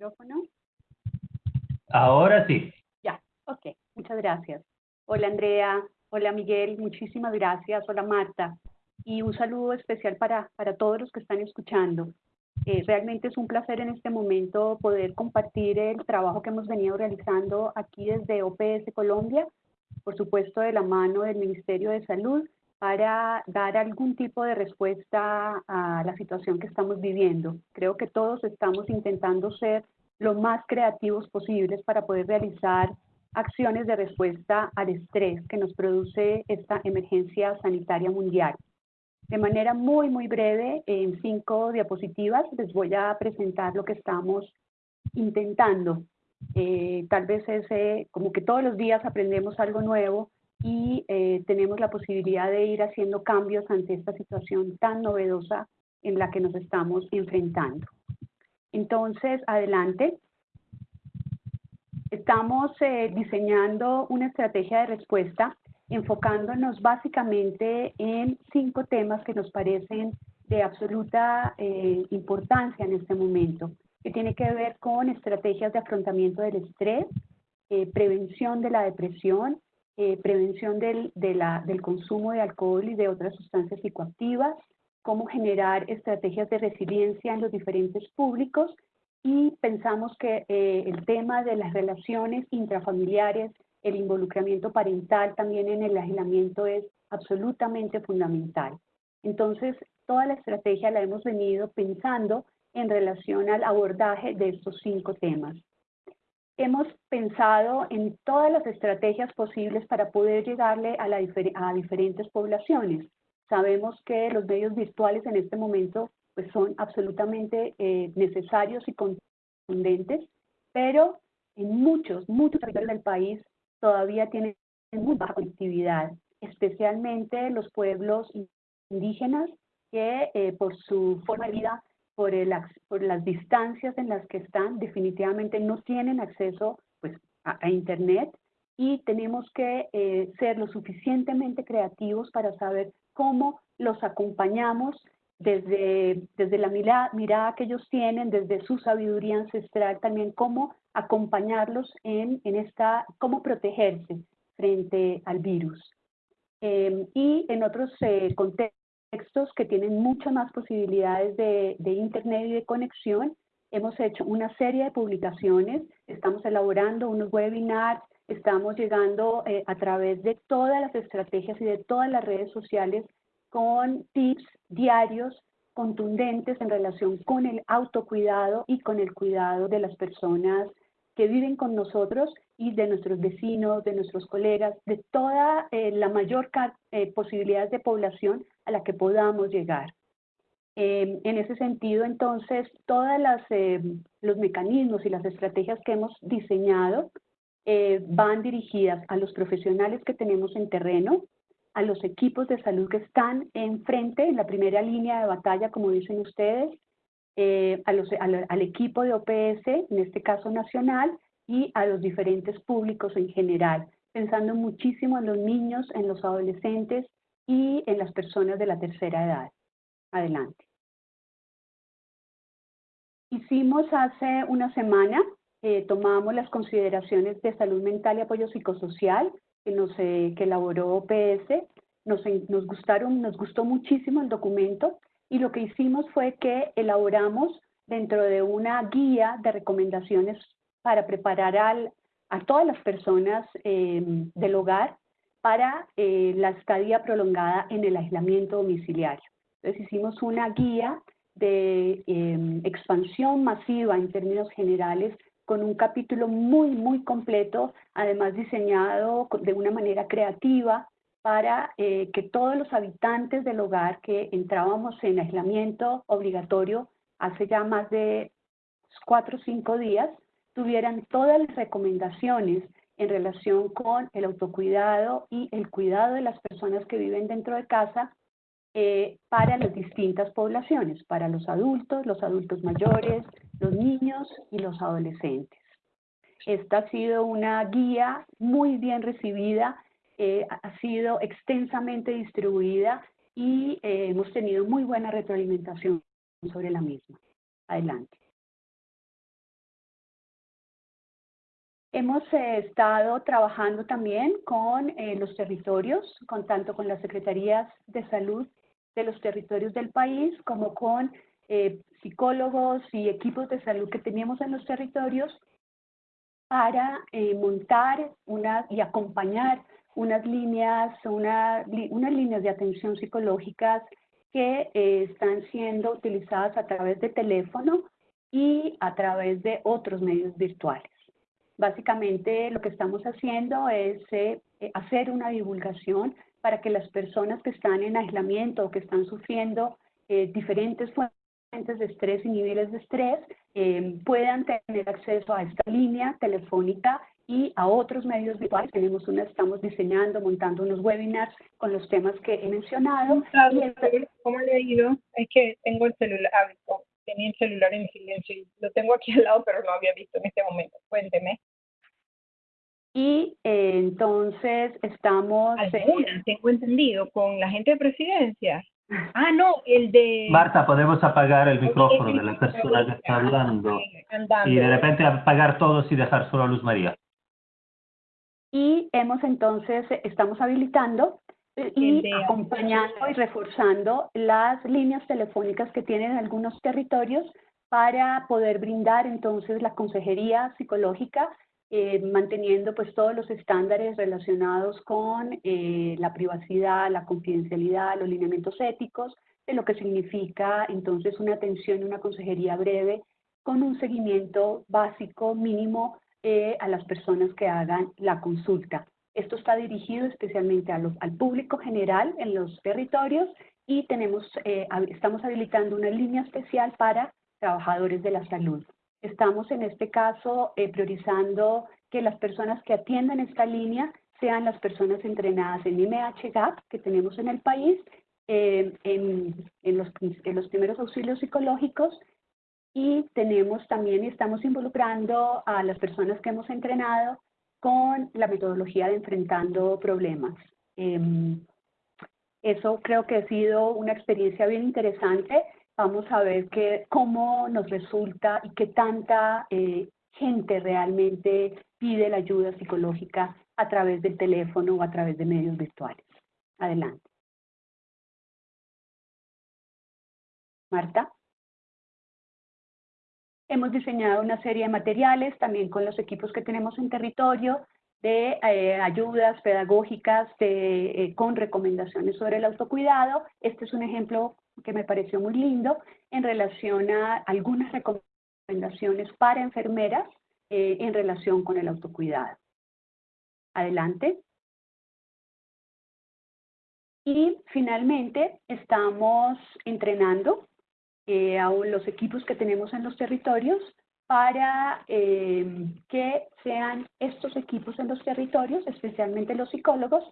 Micrófono? Ahora sí. Ya, ok, muchas gracias. Hola Andrea, hola Miguel, muchísimas gracias. Hola Marta. Y un saludo especial para, para todos los que están escuchando. Eh, realmente es un placer en este momento poder compartir el trabajo que hemos venido realizando aquí desde OPS Colombia, por supuesto de la mano del Ministerio de Salud, para dar algún tipo de respuesta a la situación que estamos viviendo. Creo que todos estamos intentando ser lo más creativos posibles para poder realizar acciones de respuesta al estrés que nos produce esta emergencia sanitaria mundial. De manera muy, muy breve, en cinco diapositivas, les voy a presentar lo que estamos intentando. Eh, tal vez es eh, como que todos los días aprendemos algo nuevo y eh, tenemos la posibilidad de ir haciendo cambios ante esta situación tan novedosa en la que nos estamos enfrentando. Entonces, adelante. Estamos diseñando una estrategia de respuesta enfocándonos básicamente en cinco temas que nos parecen de absoluta eh, importancia en este momento, que tiene que ver con estrategias de afrontamiento del estrés, eh, prevención de la depresión, eh, prevención del, del consumo de alcohol y de otras sustancias psicoactivas, cómo generar estrategias de resiliencia en los diferentes públicos y pensamos que el tema de las relaciones intrafamiliares el involucramiento parental también en el aislamiento es absolutamente fundamental. Entonces, toda la estrategia la hemos venido pensando en relación al abordaje de estos cinco temas. Hemos pensado en todas las estrategias posibles para poder llegarle a, diferentes poblaciones. Sabemos que los medios virtuales en este momento pues, son absolutamente eh, necesarios y contundentes, pero en muchos, muchos territorios del país todavía tienen muy baja conectividad, especialmente los pueblos indígenas que eh, por su forma de vida, por, el, por las distancias en las que están, definitivamente no tienen acceso pues, a, Internet y tenemos que eh, ser lo suficientemente creativos para saber cómo los acompañamos desde, desde la mirada, mirada que ellos tienen, desde su sabiduría ancestral, también cómo acompañarlos en, en esta, cómo protegerse frente al virus. Em, y en otros eh, contextos que tienen muchas más posibilidades de, de Internet y de conexión, hemos hecho una serie de publicaciones, estamos elaborando unos webinars, estamos llegando eh, a través de todas las estrategias y de todas las redes sociales con tips diarios contundentes en relación con el autocuidado y con el cuidado de las personas que viven con nosotros y de nuestros vecinos, de nuestros colegas, de toda eh, la mayor eh, posibilidad de población a la que podamos llegar. Em, en ese sentido, entonces, todos em, los mecanismos y las estrategias que hemos diseñado eh, van dirigidas a los profesionales que tenemos en terreno, a los equipos de salud que están enfrente, en la primera línea de batalla, como dicen ustedes, a los, al, equipo de OPS, en este caso nacional, y a los diferentes públicos en general, pensando muchísimo en los niños, en los adolescentes y en las personas de la tercera edad. Adelante. Hicimos hace una semana, eh, tomamos las consideraciones de salud mental y apoyo psicosocial que, nos, eh, que elaboró OPS. Nos, nos, gustaron, nos gustó muchísimo el documento y lo que hicimos fue que elaboramos dentro de una guía de recomendaciones para preparar a todas las personas eh, del hogar para eh, la estadía prolongada en el aislamiento domiciliario. Entonces hicimos una guía de expansión masiva en términos generales con un capítulo muy, muy completo, además diseñado de una manera creativa para eh, que todos los habitantes del hogar que entrábamos en aislamiento obligatorio hace ya más de cuatro o cinco días, tuvieran todas las recomendaciones en relación con el autocuidado y el cuidado de las personas que viven dentro de casa eh, para las distintas poblaciones, para los adultos, los adultos mayores, los niños y los adolescentes. Esta ha sido una guía muy bien recibida, eh, ha sido extensamente distribuida y eh, hemos tenido muy buena retroalimentación sobre la misma. Adelante. Hemos eh, estado trabajando también con eh, los territorios, con tanto con las secretarías de salud de los territorios del país como con eh, psicólogos y equipos de salud que teníamos en los territorios para montar y acompañar unas líneas, una, unas líneas de atención psicológicas que están siendo utilizadas a través de teléfono y a través de otros medios virtuales. Básicamente lo que estamos haciendo es eh, eh, hacer una divulgación para que las personas que están en aislamiento o que están sufriendo eh, diferentes fuentes de estrés y niveles de estrés puedan tener acceso a esta línea telefónica y a otros medios virtuales. Tenemos una, estamos diseñando, montando unos webinars con los temas que he mencionado. ¿Cómo le he ido? Es que tengo el celular, tenía el celular en silencio y lo tengo aquí al lado, pero no había visto en este momento. Cuénteme. Y eh, entonces estamos... Algunas, tengo entendido, con la gente de presidencia. Ah, no, el de... Marta, podemos apagar el micrófono de la persona que está hablando y de repente apagar todos y dejar solo a Luz María. Y hemos entonces, estamos habilitando eh, y acompañando y reforzando las líneas telefónicas que tienen algunos territorios para poder brindar entonces la consejería psicológica eh, manteniendo pues todos los estándares relacionados con eh, la privacidad, la confidencialidad, los lineamientos éticos, de lo que significa entonces una atención una consejería breve con un seguimiento básico mínimo eh, a las personas que hagan la consulta. Esto está dirigido especialmente al público general en los territorios y tenemos, estamos habilitando una línea especial para trabajadores de la salud. Estamos en este caso eh, priorizando que las personas que atiendan esta línea sean las personas entrenadas en IMH-GAP que tenemos en el país, eh, en, los, en los primeros auxilios psicológicos y tenemos también, estamos involucrando a las personas que hemos entrenado con la metodología de enfrentando problemas. Em, eso creo que ha sido una experiencia bien interesante vamos a ver que, cómo nos resulta y qué tanta eh, gente realmente pide la ayuda psicológica a través del teléfono o a través de medios virtuales. Adelante. Marta. Hemos diseñado una serie de materiales también con los equipos que tenemos en territorio de eh, ayudas pedagógicas eh, con recomendaciones sobre el autocuidado. Este es un ejemplo que me pareció muy lindo en relación a algunas recomendaciones para enfermeras eh, en relación con el autocuidado. Adelante. Y finalmente estamos entrenando eh, a los equipos que tenemos en los territorios para eh, que sean estos equipos en los territorios, especialmente los psicólogos,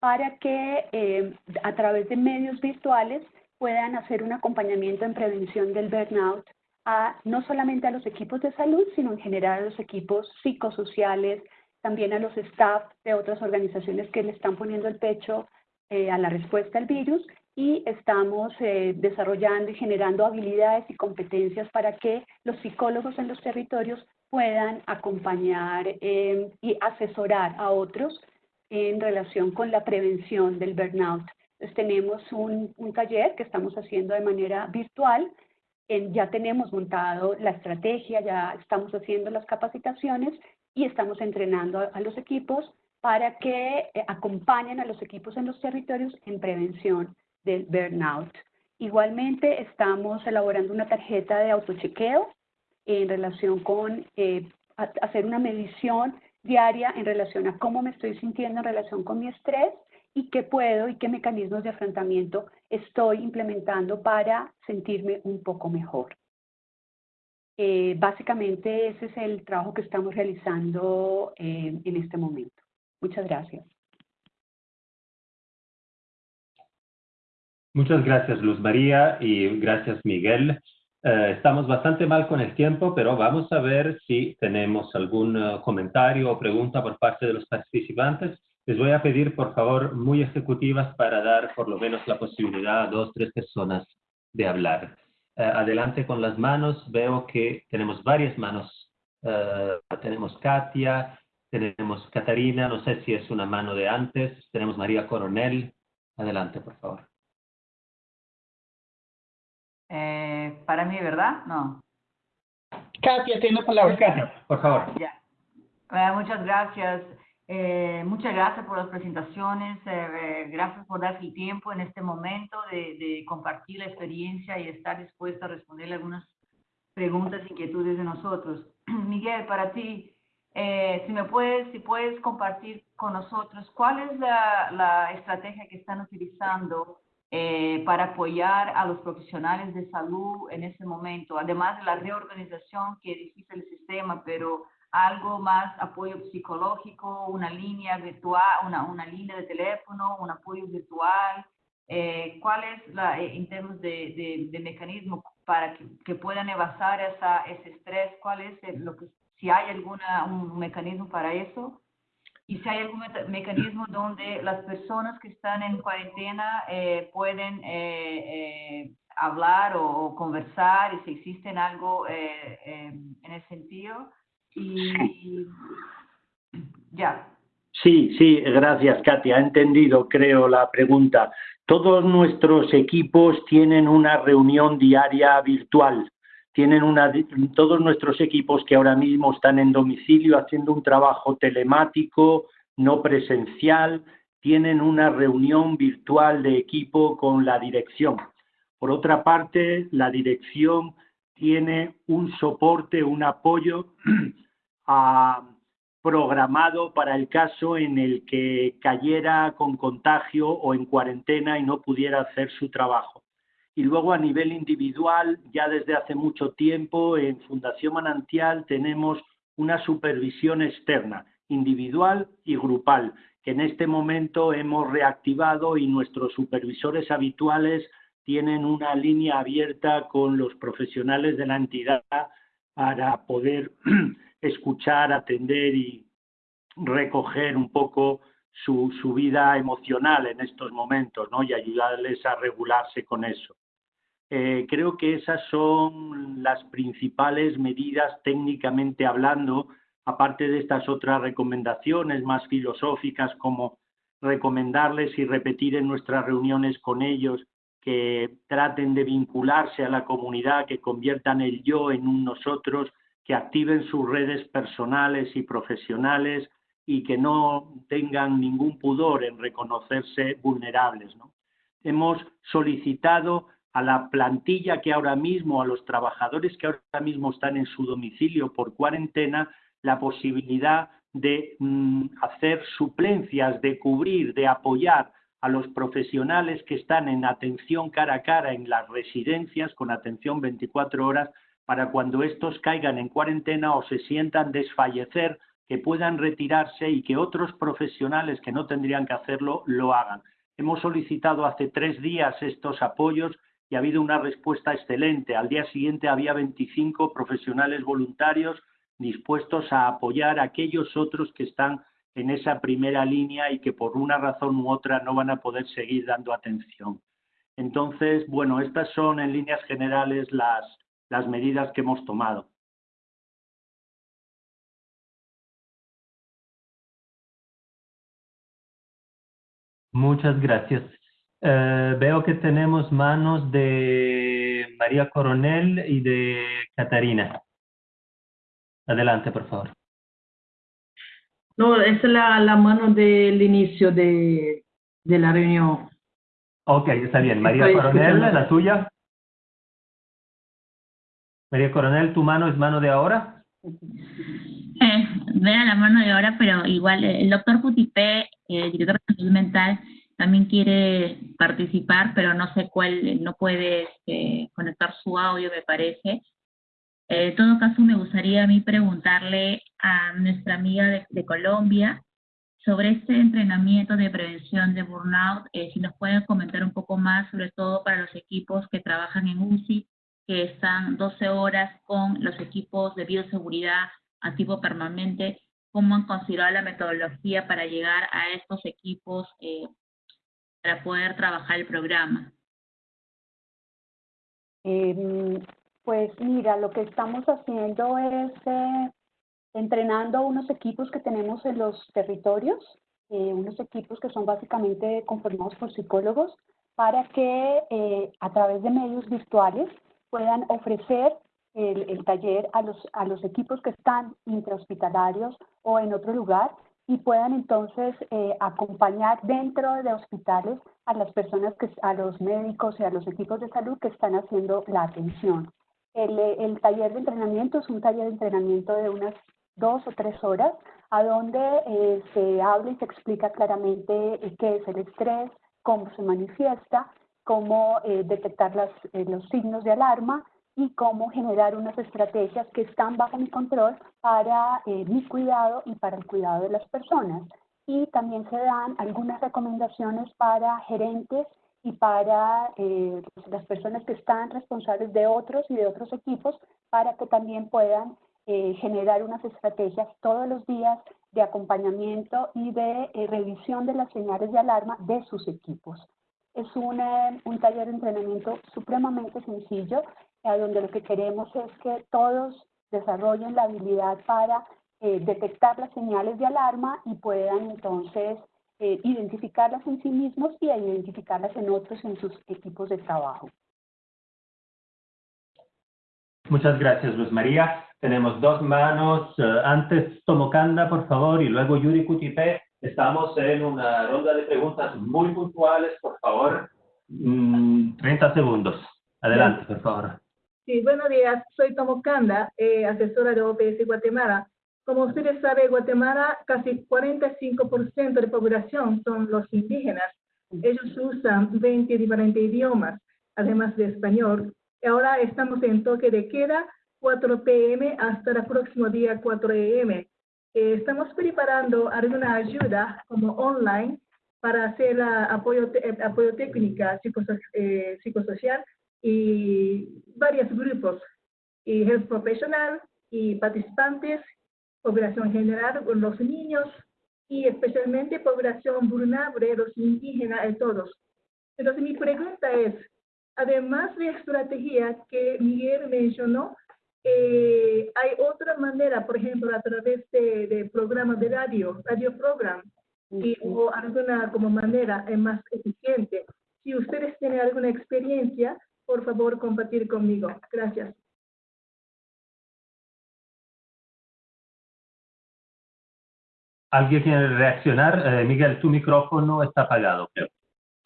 para que a través de medios virtuales puedan hacer un acompañamiento en prevención del burnout a no solamente a los equipos de salud, sino en general a los equipos psicosociales, también a los staff de otras organizaciones que le están poniendo el pecho eh, a la respuesta al virus. Y estamos eh, desarrollando y generando habilidades y competencias para que los psicólogos en los territorios puedan acompañar eh, y asesorar a otros en relación con la prevención del burnout tenemos un, taller que estamos haciendo de manera virtual. En, ya tenemos montado la estrategia, ya estamos haciendo las capacitaciones y estamos entrenando a, los equipos para que eh, acompañen a los equipos en los territorios en prevención del burnout. Igualmente estamos elaborando una tarjeta de autochequeo en relación con eh, hacer una medición diaria en relación a cómo me estoy sintiendo en relación con mi estrés y qué puedo y qué mecanismos de afrontamiento estoy implementando para sentirme un poco mejor. Eh, básicamente ese es el trabajo que estamos realizando eh, en este momento. Muchas gracias. Muchas gracias Luz María y gracias Miguel. Eh, estamos bastante mal con el tiempo, pero vamos a ver si tenemos algún comentario o pregunta por parte de los participantes. Les voy a pedir, por favor, muy ejecutivas para dar por lo menos la posibilidad a dos, tres personas de hablar. Eh, adelante con las manos. Veo que tenemos varias manos. Eh, tenemos Katia, Tenemos Catarina, no sé si es una mano de antes. Tenemos María Coronel. Adelante, por favor. Eh, para mí, ¿verdad? No. Katia, tiene la palabra. Katia, por favor. Ya. Eh, muchas gracias. Eh, muchas gracias por las presentaciones. Eh, gracias por darse el tiempo en este momento de, de, compartir la experiencia y estar dispuesto a responderle algunas preguntas, inquietudes de nosotros. Miguel, para ti, eh, si me puedes, si puedes compartir con nosotros cuál es la, la estrategia que están utilizando eh, para apoyar a los profesionales de salud en ese momento, además de la reorganización que dijiste el sistema, pero algo más apoyo psicológico, una línea virtual, una, una línea de teléfono, un apoyo virtual. Eh, ¿Cuál es, la, eh, en términos de, de, de mecanismo para que, que, puedan evasar esa, ese estrés? ¿Cuál es el, lo que, si hay alguna, un mecanismo para eso? Y si hay algún mecanismo donde las personas que están en cuarentena eh, pueden eh, eh, hablar o, o, conversar y si existen algo en ese sentido. Y ya. Sí, sí, gracias Katia. Ha entendido, creo, la pregunta. Todos nuestros equipos tienen una reunión diaria virtual. Tienen una, todos nuestros equipos que ahora mismo están en domicilio haciendo un trabajo telemático, no presencial, tienen una reunión virtual de equipo con la dirección. Por otra parte, la dirección tiene un soporte, un apoyo programado para el caso en el que cayera con contagio o en cuarentena y no pudiera hacer su trabajo. Y luego a nivel individual, ya desde hace mucho tiempo en Fundación Manantial tenemos una supervisión externa, individual y grupal, que en este momento hemos reactivado y nuestros supervisores habituales tienen una línea abierta con los profesionales de la entidad para poder escuchar, atender y recoger un poco su, su, vida emocional en estos momentos ¿no? y ayudarles a regularse con eso. Eh, creo que esas son las principales medidas técnicamente hablando, aparte de estas otras recomendaciones más filosóficas como recomendarles y repetir en nuestras reuniones con ellos que traten de vincularse a la comunidad, que conviertan el yo en un nosotros, que activen sus redes personales y profesionales y que no tengan ningún pudor en reconocerse vulnerables. ¿no? Hemos solicitado a la plantilla que ahora mismo, a los trabajadores que ahora mismo están en su domicilio por cuarentena, la posibilidad de mm, hacer suplencias, de cubrir, de apoyar a los profesionales que están en atención cara a cara en las residencias con atención 24 horas para cuando estos caigan en cuarentena o se sientan desfallecer, que puedan retirarse y que otros profesionales que no tendrían que hacerlo lo hagan. Hemos solicitado hace tres días estos apoyos y ha habido una respuesta excelente. Al día siguiente había 25 profesionales voluntarios dispuestos a apoyar a aquellos otros que están en esa primera línea y que por una razón u otra no van a poder seguir dando atención. Entonces, bueno, estas son en líneas generales las, las medidas que hemos tomado. Muchas gracias. Eh, veo que tenemos manos de María Coronel y de Catarina. Adelante, por favor. No, es la, la mano del inicio de, de la reunión. Ok, está bien. María Estoy Coronel, escuchando. la tuya. María Coronel, ¿tu mano es mano de ahora? Eh, la mano de ahora, pero igual eh, el doctor Putipé, eh, director de salud mental, también quiere participar, pero no sé cuál, no puede este, conectar su audio, me parece. Eh, en todo caso, me gustaría a mí preguntarle a nuestra amiga de, Colombia sobre este entrenamiento de prevención de burnout, eh, si nos pueden comentar un poco más, sobre todo para los equipos que trabajan en UCI, que están 12 horas con los equipos de bioseguridad a tipo permanente, cómo han considerado la metodología para llegar a estos equipos eh, para poder trabajar el programa. Eh, pues mira, lo que estamos haciendo es eh, entrenando unos equipos que tenemos en los territorios, eh, unos equipos que son básicamente conformados por psicólogos, para que eh, a través de medios virtuales puedan ofrecer el, el, taller a los, a los equipos que están intrahospitalarios o en otro lugar y puedan entonces eh, acompañar dentro de hospitales a las personas, que, a los médicos y a los equipos de salud que están haciendo la atención. El, el taller de entrenamiento es un taller de entrenamiento de unas dos o tres horas, a donde eh, se habla y se explica claramente eh, qué es el estrés, cómo se manifiesta, cómo eh, detectar las, eh, los signos de alarma y cómo generar unas estrategias que están bajo mi control para eh, mi cuidado y para el cuidado de las personas. Y también se dan algunas recomendaciones para gerentes y para eh, las personas que están responsables de otros y de otros equipos para que también puedan eh, generar unas estrategias todos los días de acompañamiento y de eh, revisión de las señales de alarma de sus equipos. Es un, eh, un taller de entrenamiento supremamente sencillo, eh, donde lo que queremos es que todos desarrollen la habilidad para eh, detectar las señales de alarma y puedan entonces eh, identificarlas en sí mismos y identificarlas en otros en sus equipos de trabajo. Muchas gracias, Luz María. Tenemos dos manos. Uh, antes Tomokanda, por favor, y luego Yuri Kutipe. Estamos en una ronda de preguntas muy puntuales, por favor. Mm, 30 segundos. Adelante, por favor. Sí, buenos días. Soy Tomokanda, eh, asesora de OPS Guatemala. Como ustedes saben, Guatemala casi 45% de población son los indígenas. Ellos usan 20 diferentes idiomas, además de español. Ahora estamos en toque de queda, 4 p.m. hasta el próximo día 4 a.m. Eh, estamos preparando alguna ayuda como online para hacer uh, apoyo, te apoyo técnica psicoso eh, psicosocial y varios grupos, y health profesional y participantes, población general, los niños y especialmente población vulnerable, los indígenas y todos. Entonces mi pregunta es, además de estrategia que Miguel mencionó, eh, hay otra manera, por ejemplo, a través de, de programas de radio, radio program, y, o alguna como manera más eficiente. Si ustedes tienen alguna experiencia, por favor, compartir conmigo. Gracias. ¿Alguien quiere reaccionar? Eh, Miguel, tu micrófono está apagado, creo.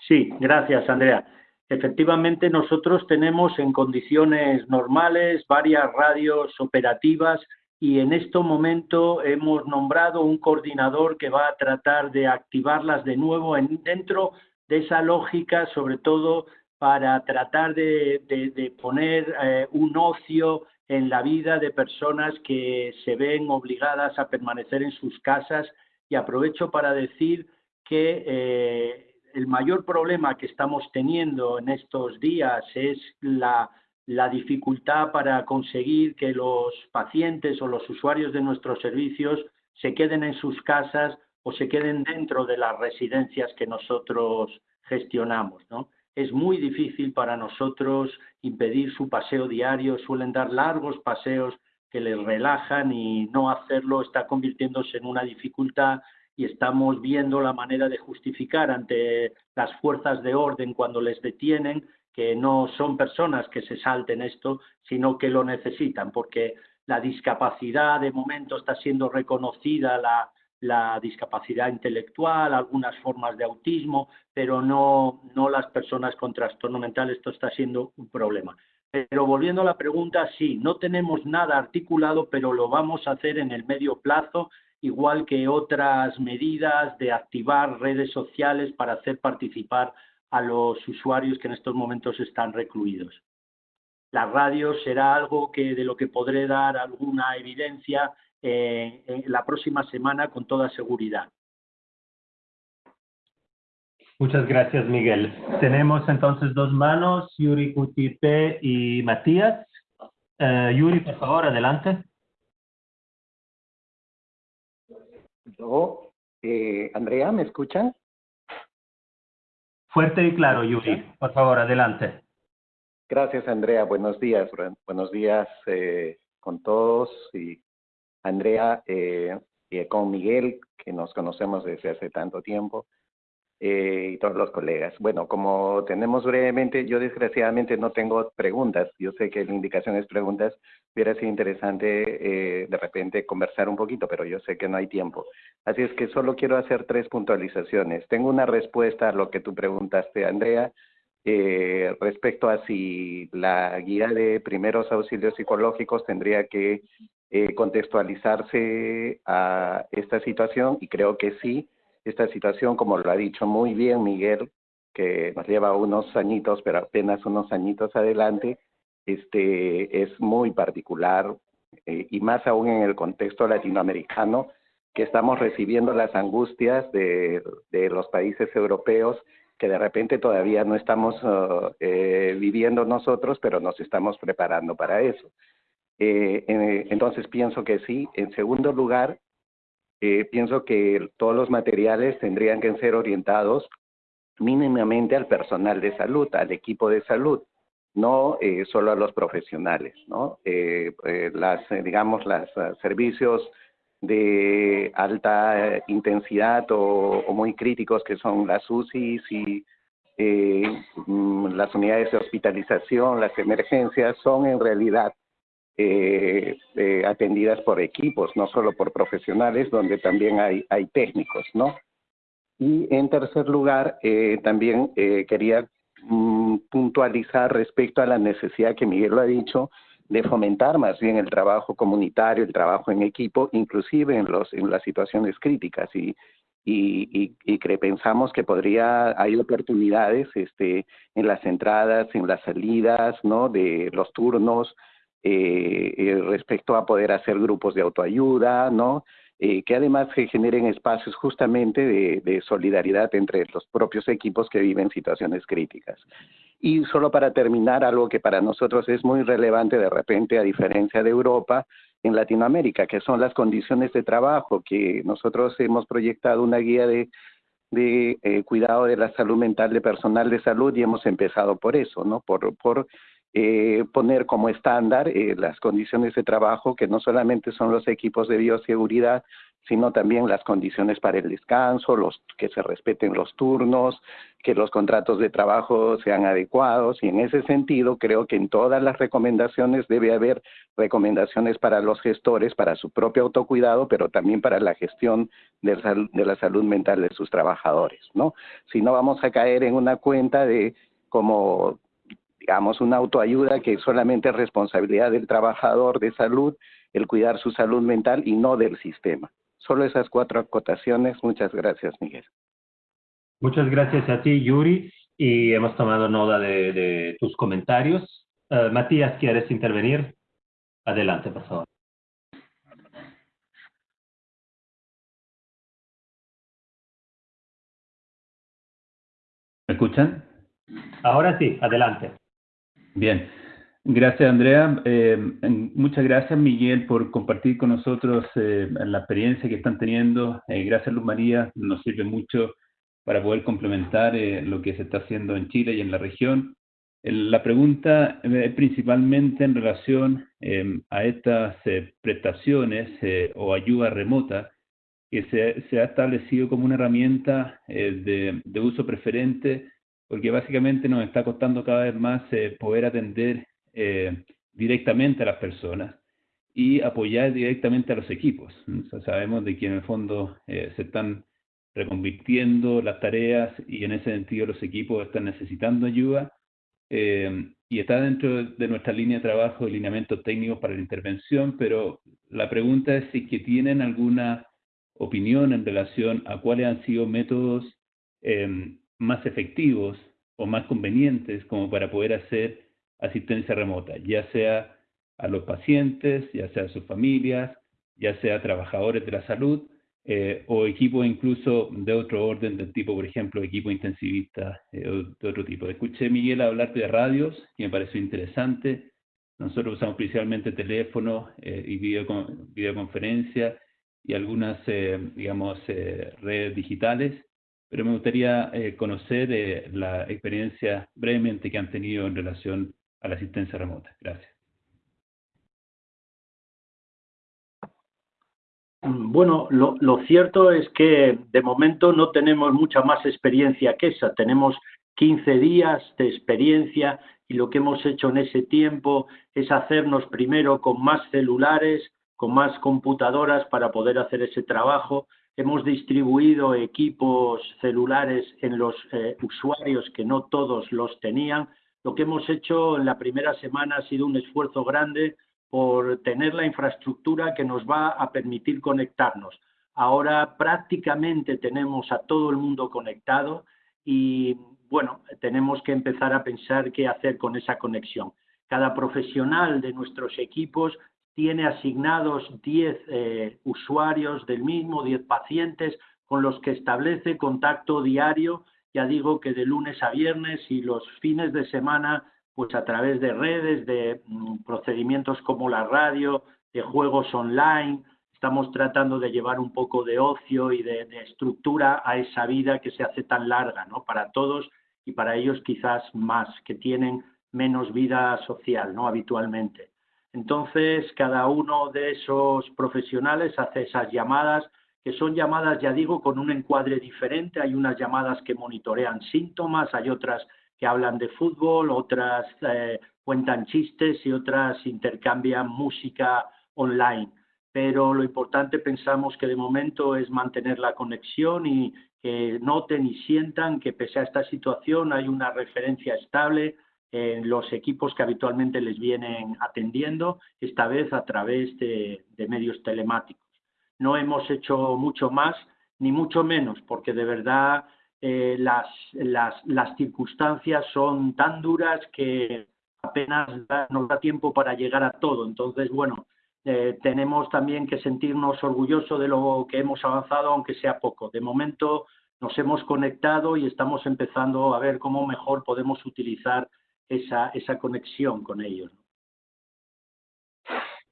Sí, gracias, Andrea. Efectivamente, nosotros tenemos en condiciones normales varias radios operativas y en este momento hemos nombrado un coordinador que va a tratar de activarlas de nuevo en, dentro de esa lógica, sobre todo para tratar de, de, de poner eh, un ocio en la vida de personas que se ven obligadas a permanecer en sus casas. Y aprovecho para decir que eh, el mayor problema que estamos teniendo en estos días es la, dificultad para conseguir que los pacientes o los usuarios de nuestros servicios se queden en sus casas o se queden dentro de las residencias que nosotros gestionamos, es muy difícil para nosotros impedir su paseo diario, suelen dar largos paseos que les relajan y no hacerlo está convirtiéndose en una dificultad y estamos viendo la manera de justificar ante las fuerzas de orden cuando les detienen que no son personas que se salten esto, sino que lo necesitan, porque la discapacidad de momento está siendo reconocida, la, la discapacidad intelectual, algunas formas de autismo, pero no, no las personas con trastorno mental. Esto está siendo un problema. Pero volviendo a la pregunta, sí, no tenemos nada articulado, pero lo vamos a hacer en el medio plazo, igual que otras medidas de activar redes sociales para hacer participar a los usuarios que en estos momentos están recluidos. La radio será algo que de lo que podré dar alguna evidencia eh, la próxima semana con toda seguridad. Muchas gracias, Miguel. Tenemos entonces dos manos, Yuri Cutipe y Matías. Uh, Yuri, por favor, adelante. Yo, eh, Andrea, ¿me escuchan? Fuerte y claro, Yuri. Por favor, adelante. Gracias, Andrea. Buenos días. Buenos días eh, con todos y Andrea, eh, con Miguel, que nos conocemos desde hace tanto tiempo, eh, y todos los colegas. Bueno, como tenemos brevemente, yo desgraciadamente no tengo preguntas. Yo sé que la indicación es preguntas. Hubiera sido interesante eh, de repente conversar un poquito, pero yo sé que no hay tiempo. Así es que solo quiero hacer tres puntualizaciones. Tengo una respuesta a lo que tú preguntaste, Andrea, eh, respecto a si la guía de primeros auxilios psicológicos tendría que eh, contextualizarse a esta situación y creo que sí esta situación, como lo ha dicho muy bien Miguel, que nos lleva unos añitos, pero apenas unos añitos adelante, este, es muy particular eh, y más aún en el contexto latinoamericano, que estamos recibiendo las angustias de, de los países europeos que de repente todavía no estamos uh, eh, viviendo nosotros, pero nos estamos preparando para eso. Eh, entonces pienso que sí. En segundo lugar, eh, pienso que todos los materiales tendrían que ser orientados mínimamente al personal de salud, al equipo de salud, no eh, solo a los profesionales, ¿no? Eh, las, digamos, los servicios de alta intensidad o, o, muy críticos que son las UCIs y mm, las unidades de hospitalización, las emergencias, son en realidad eh, eh, atendidas por equipos, no solo por profesionales, donde también hay, hay técnicos, ¿no? Y en tercer lugar, eh, también eh, quería mm, puntualizar respecto a la necesidad que Miguel lo ha dicho de fomentar más bien el trabajo comunitario, el trabajo en equipo, inclusive en, los, en las situaciones críticas y, y, y, y que pensamos que podría, hay oportunidades este, en las entradas, en las salidas, ¿no? De los turnos, eh, eh, respecto a poder hacer grupos de autoayuda, ¿no? Eh, que además se generen espacios justamente de, solidaridad entre los propios equipos que viven situaciones críticas. Y solo para terminar, algo que para nosotros es muy relevante de repente, a diferencia de Europa, en Latinoamérica, que son las condiciones de trabajo, que nosotros hemos proyectado una guía de, de eh, cuidado de la salud mental de personal de salud y hemos empezado por eso, ¿no? Por, por eh, poner como estándar eh, las condiciones de trabajo, que no solamente son los equipos de bioseguridad, sino también las condiciones para el descanso, los que se respeten los turnos, que los contratos de trabajo sean adecuados y en ese sentido creo que en todas las recomendaciones debe haber recomendaciones para los gestores, para su propio autocuidado, pero también para la gestión de, de la salud mental de sus trabajadores, ¿no? Si no vamos a caer en una cuenta de como digamos, una autoayuda que solamente es responsabilidad del trabajador de salud, el cuidar su salud mental y no del sistema. Solo esas cuatro acotaciones. Muchas gracias, Miguel. Muchas gracias a ti, Yuri, y hemos tomado nota de, de tus comentarios. Uh, Matías, ¿quieres intervenir? Adelante, por favor. ¿Me escuchan? Ahora sí, adelante. Bien, gracias Andrea. Eh, muchas gracias Miguel por compartir con nosotros eh, la experiencia que están teniendo. Eh, gracias Luz María, nos sirve mucho para poder complementar eh, lo que se está haciendo en Chile y en la región. La pregunta es principalmente en relación a estas prestaciones o ayuda remota que se, se, ha establecido como una herramienta de, de uso preferente porque básicamente nos está costando cada vez más eh, poder atender eh, directamente a las personas y apoyar directamente a los equipos. O sea, sabemos de que en el fondo eh, se están reconvirtiendo las tareas y en ese sentido los equipos están necesitando ayuda eh, y está dentro de nuestra línea de trabajo de lineamientos técnicos para la intervención, pero la pregunta es si que tienen alguna opinión en relación a cuáles han sido métodos eh, más efectivos o más convenientes como para poder hacer asistencia remota, ya sea a los pacientes, ya sea a sus familias, ya sea a trabajadores de la salud eh, o equipos incluso de otro orden, del tipo, por ejemplo, equipo intensivista eh, o de otro tipo. Escuché Miguel hablar de radios, que me pareció interesante. Nosotros usamos principalmente teléfono eh, y video, videoconferencia y algunas, eh, digamos, eh, redes digitales pero me gustaría eh, conocer eh, la experiencia brevemente que han tenido en relación a la asistencia remota. Gracias. Bueno, lo, lo, cierto es que de momento no tenemos mucha más experiencia que esa. Tenemos 15 días de experiencia y lo que hemos hecho en ese tiempo es hacernos primero con más celulares, con más computadoras para poder hacer ese trabajo. Hemos distribuido equipos celulares en los eh, usuarios que no todos los tenían. Lo que hemos hecho en la primera semana ha sido un esfuerzo grande por tener la infraestructura que nos va a permitir conectarnos. Ahora prácticamente tenemos a todo el mundo conectado y bueno, tenemos que empezar a pensar qué hacer con esa conexión. Cada profesional de nuestros equipos tiene asignados 10 eh, usuarios del mismo, 10 pacientes con los que establece contacto diario, ya digo que de lunes a viernes y los fines de semana, pues a través de redes, de mm, procedimientos como la radio, de juegos online, estamos tratando de llevar un poco de ocio y de, de, estructura a esa vida que se hace tan larga, ¿no? Para todos y para ellos quizás más, que tienen menos vida social, ¿no? Habitualmente. Entonces, cada uno de esos profesionales hace esas llamadas, que son llamadas, ya digo, con un encuadre diferente. Hay unas llamadas que monitorean síntomas, hay otras que hablan de fútbol, otras eh, cuentan chistes y otras intercambian música online. Pero lo importante pensamos que de momento es mantener la conexión y que noten y sientan que pese a esta situación hay una referencia estable, en los equipos que habitualmente les vienen atendiendo, esta vez a través de, medios telemáticos. No hemos hecho mucho más ni mucho menos, porque de verdad eh, las, las, las, circunstancias son tan duras que apenas nos da tiempo para llegar a todo. Entonces, bueno, eh, tenemos también que sentirnos orgullosos de lo que hemos avanzado, aunque sea poco. De momento nos hemos conectado y estamos empezando a ver cómo mejor podemos utilizar esa, esa conexión con ellos.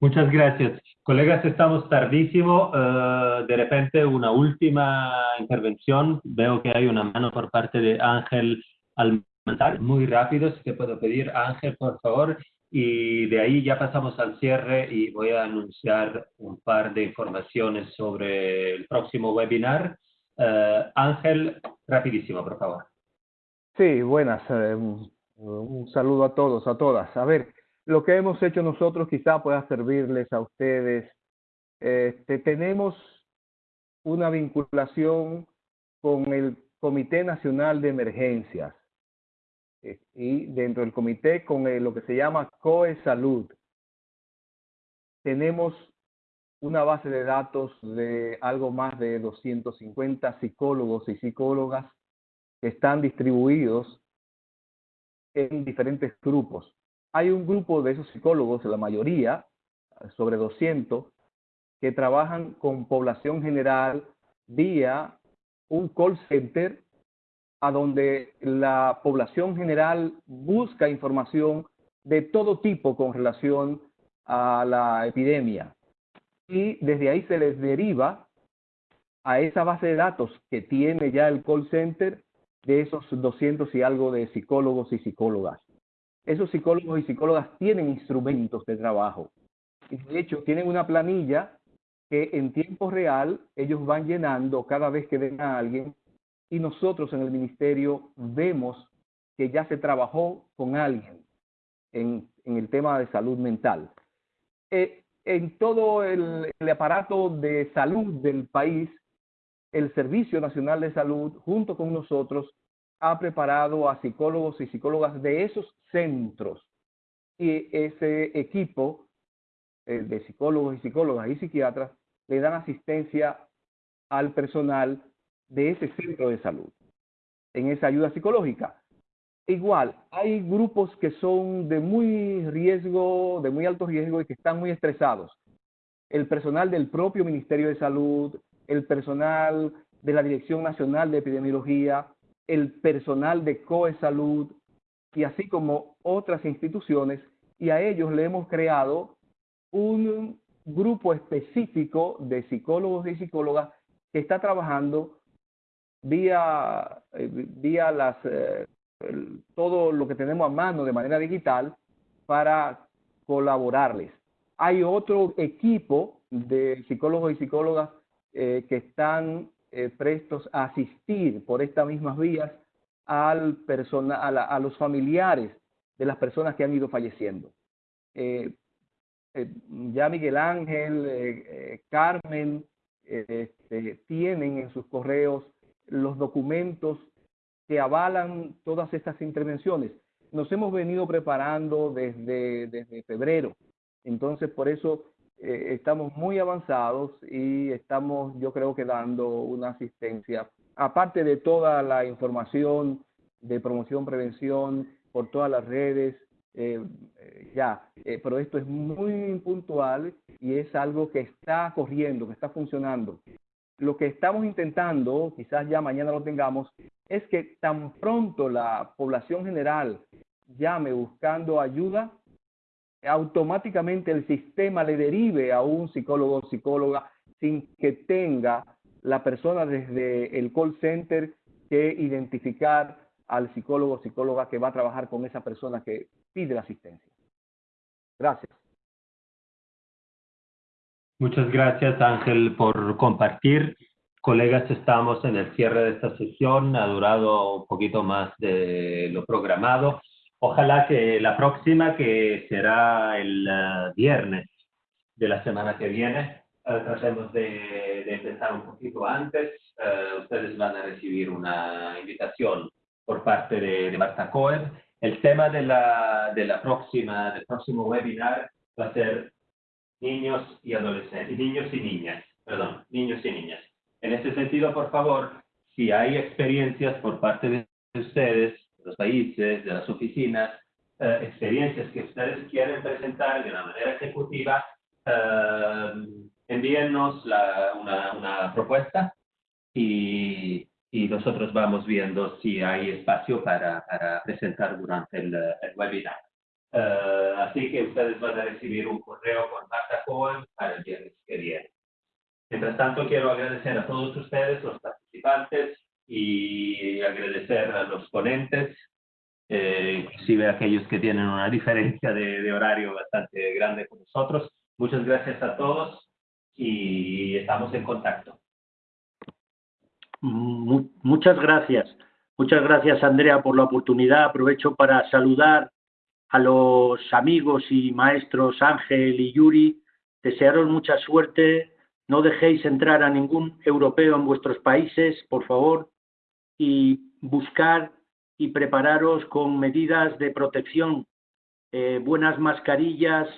Muchas gracias. Colegas, estamos tardísimo. Uh, de repente, una última intervención. Veo que hay una mano por parte de Ángel Almanzar. Muy rápido, si te puedo pedir, Ángel, por favor. Y de ahí ya pasamos al cierre y voy a anunciar un par de informaciones sobre el próximo webinar. Uh, Ángel, rapidísimo, por favor. Sí, buenas. Eh, un saludo a todos, a todas. A ver, lo que hemos hecho nosotros quizá pueda servirles a ustedes. Este, tenemos una vinculación con el Comité Nacional de Emergencias eh, y dentro del comité con lo que se llama COE Salud. Tenemos una base de datos de algo más de 250 psicólogos y psicólogas que están distribuidos en diferentes grupos. Hay un grupo de esos psicólogos, la mayoría, sobre 200, que trabajan con población general vía un call center a donde la población general busca información de todo tipo con relación a la epidemia. Y desde ahí se les deriva a esa base de datos que tiene ya el call center de esos 200 y algo de psicólogos y psicólogas. Esos psicólogos y psicólogas tienen instrumentos de trabajo. Y de hecho, tienen una planilla que en tiempo real ellos van llenando cada vez que ven a alguien y nosotros en el ministerio vemos que ya se trabajó con alguien en, en el tema de salud mental. Eh, en todo el, el aparato de salud del país el Servicio Nacional de Salud, junto con nosotros, ha preparado a psicólogos y psicólogas de esos centros. Y ese equipo eh, de psicólogos y psicólogas y psiquiatras le dan asistencia al personal de ese centro de salud en esa ayuda psicológica. Igual, hay grupos que son de muy riesgo, de muy alto riesgo y que están muy estresados. El personal del propio Ministerio de Salud, el personal de la Dirección Nacional de Epidemiología, el personal de COE Salud y así como otras instituciones, y a ellos le hemos creado un grupo específico de psicólogos y psicólogas que está trabajando vía, eh, vía las, eh, todo lo que tenemos a mano de manera digital para colaborarles. Hay otro equipo de psicólogos y psicólogas eh, que están eh, prestos a asistir por estas mismas vías al persona, a, los familiares de las personas que han ido falleciendo. Eh, ya Miguel Ángel, Carmen, este, tienen en sus correos los documentos que avalan todas estas intervenciones. Nos hemos venido preparando desde, desde febrero, entonces por eso eh, estamos muy avanzados y estamos, yo creo que dando una asistencia, aparte de toda la información de promoción, prevención por todas las redes, eh, eh, ya, pero esto es muy puntual y es algo que está corriendo, que está funcionando. Lo que estamos intentando, quizás ya mañana lo tengamos, es que tan pronto la población general llame buscando ayuda, automáticamente el sistema le derive a un psicólogo o psicóloga sin que tenga la persona desde el call center que identificar al psicólogo o psicóloga que va a trabajar con esa persona que pide la asistencia. Gracias. Muchas gracias Ángel por compartir. Colegas, estamos en el cierre de esta sesión. Ha durado un poquito más de lo programado. Ojalá que la próxima, que será el eh, viernes de la semana que viene, eh, tratemos de, empezar un poquito antes. Eh, ustedes van a recibir una invitación por parte de, Marta Cohen. El tema de la, de la próxima, del próximo webinar va a ser niños y adolescentes, niños y niñas, perdón, niños y niñas. En este sentido, por favor, si hay experiencias por parte de ustedes los países, de las oficinas, eh, experiencias que ustedes quieren presentar de una manera ejecutiva, eh, envíennos una, una, propuesta y, y, nosotros vamos viendo si hay espacio para, para presentar durante el, webinar. Eh, así que ustedes van a recibir un correo con Marta Cohen para el viernes que viene. Mientras tanto, quiero agradecer a todos ustedes, los participantes, y agradecer a los ponentes, eh, inclusive a aquellos que tienen una diferencia de, horario bastante grande con nosotros. Muchas gracias a todos y estamos en contacto. Muchas gracias. Muchas gracias, Andrea, por la oportunidad. Aprovecho para saludar a los amigos y maestros Ángel y Yuri. Desearos mucha suerte. No dejéis entrar a ningún europeo en vuestros países, por favor y buscar y prepararos con medidas de protección. Eh, buenas mascarillas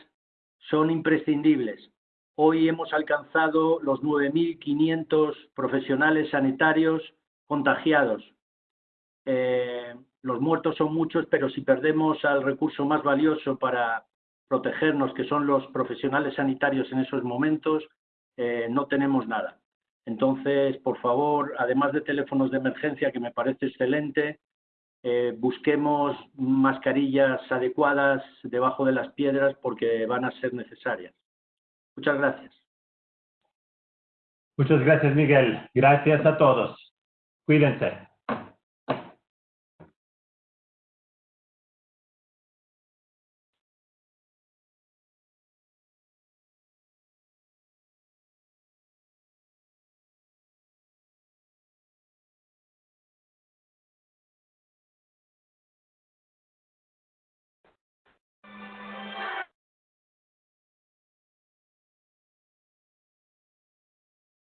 son imprescindibles. Hoy hemos alcanzado los 9.500 profesionales sanitarios contagiados. Eh, los muertos son muchos, pero si perdemos al recurso más valioso para protegernos, que son los profesionales sanitarios en esos momentos, eh, no tenemos nada. Entonces, por favor, además de teléfonos de emergencia, que me parece excelente, eh, busquemos mascarillas adecuadas debajo de las piedras porque van a ser necesarias. Muchas gracias. Muchas gracias, Miguel. Gracias a todos. Cuídense.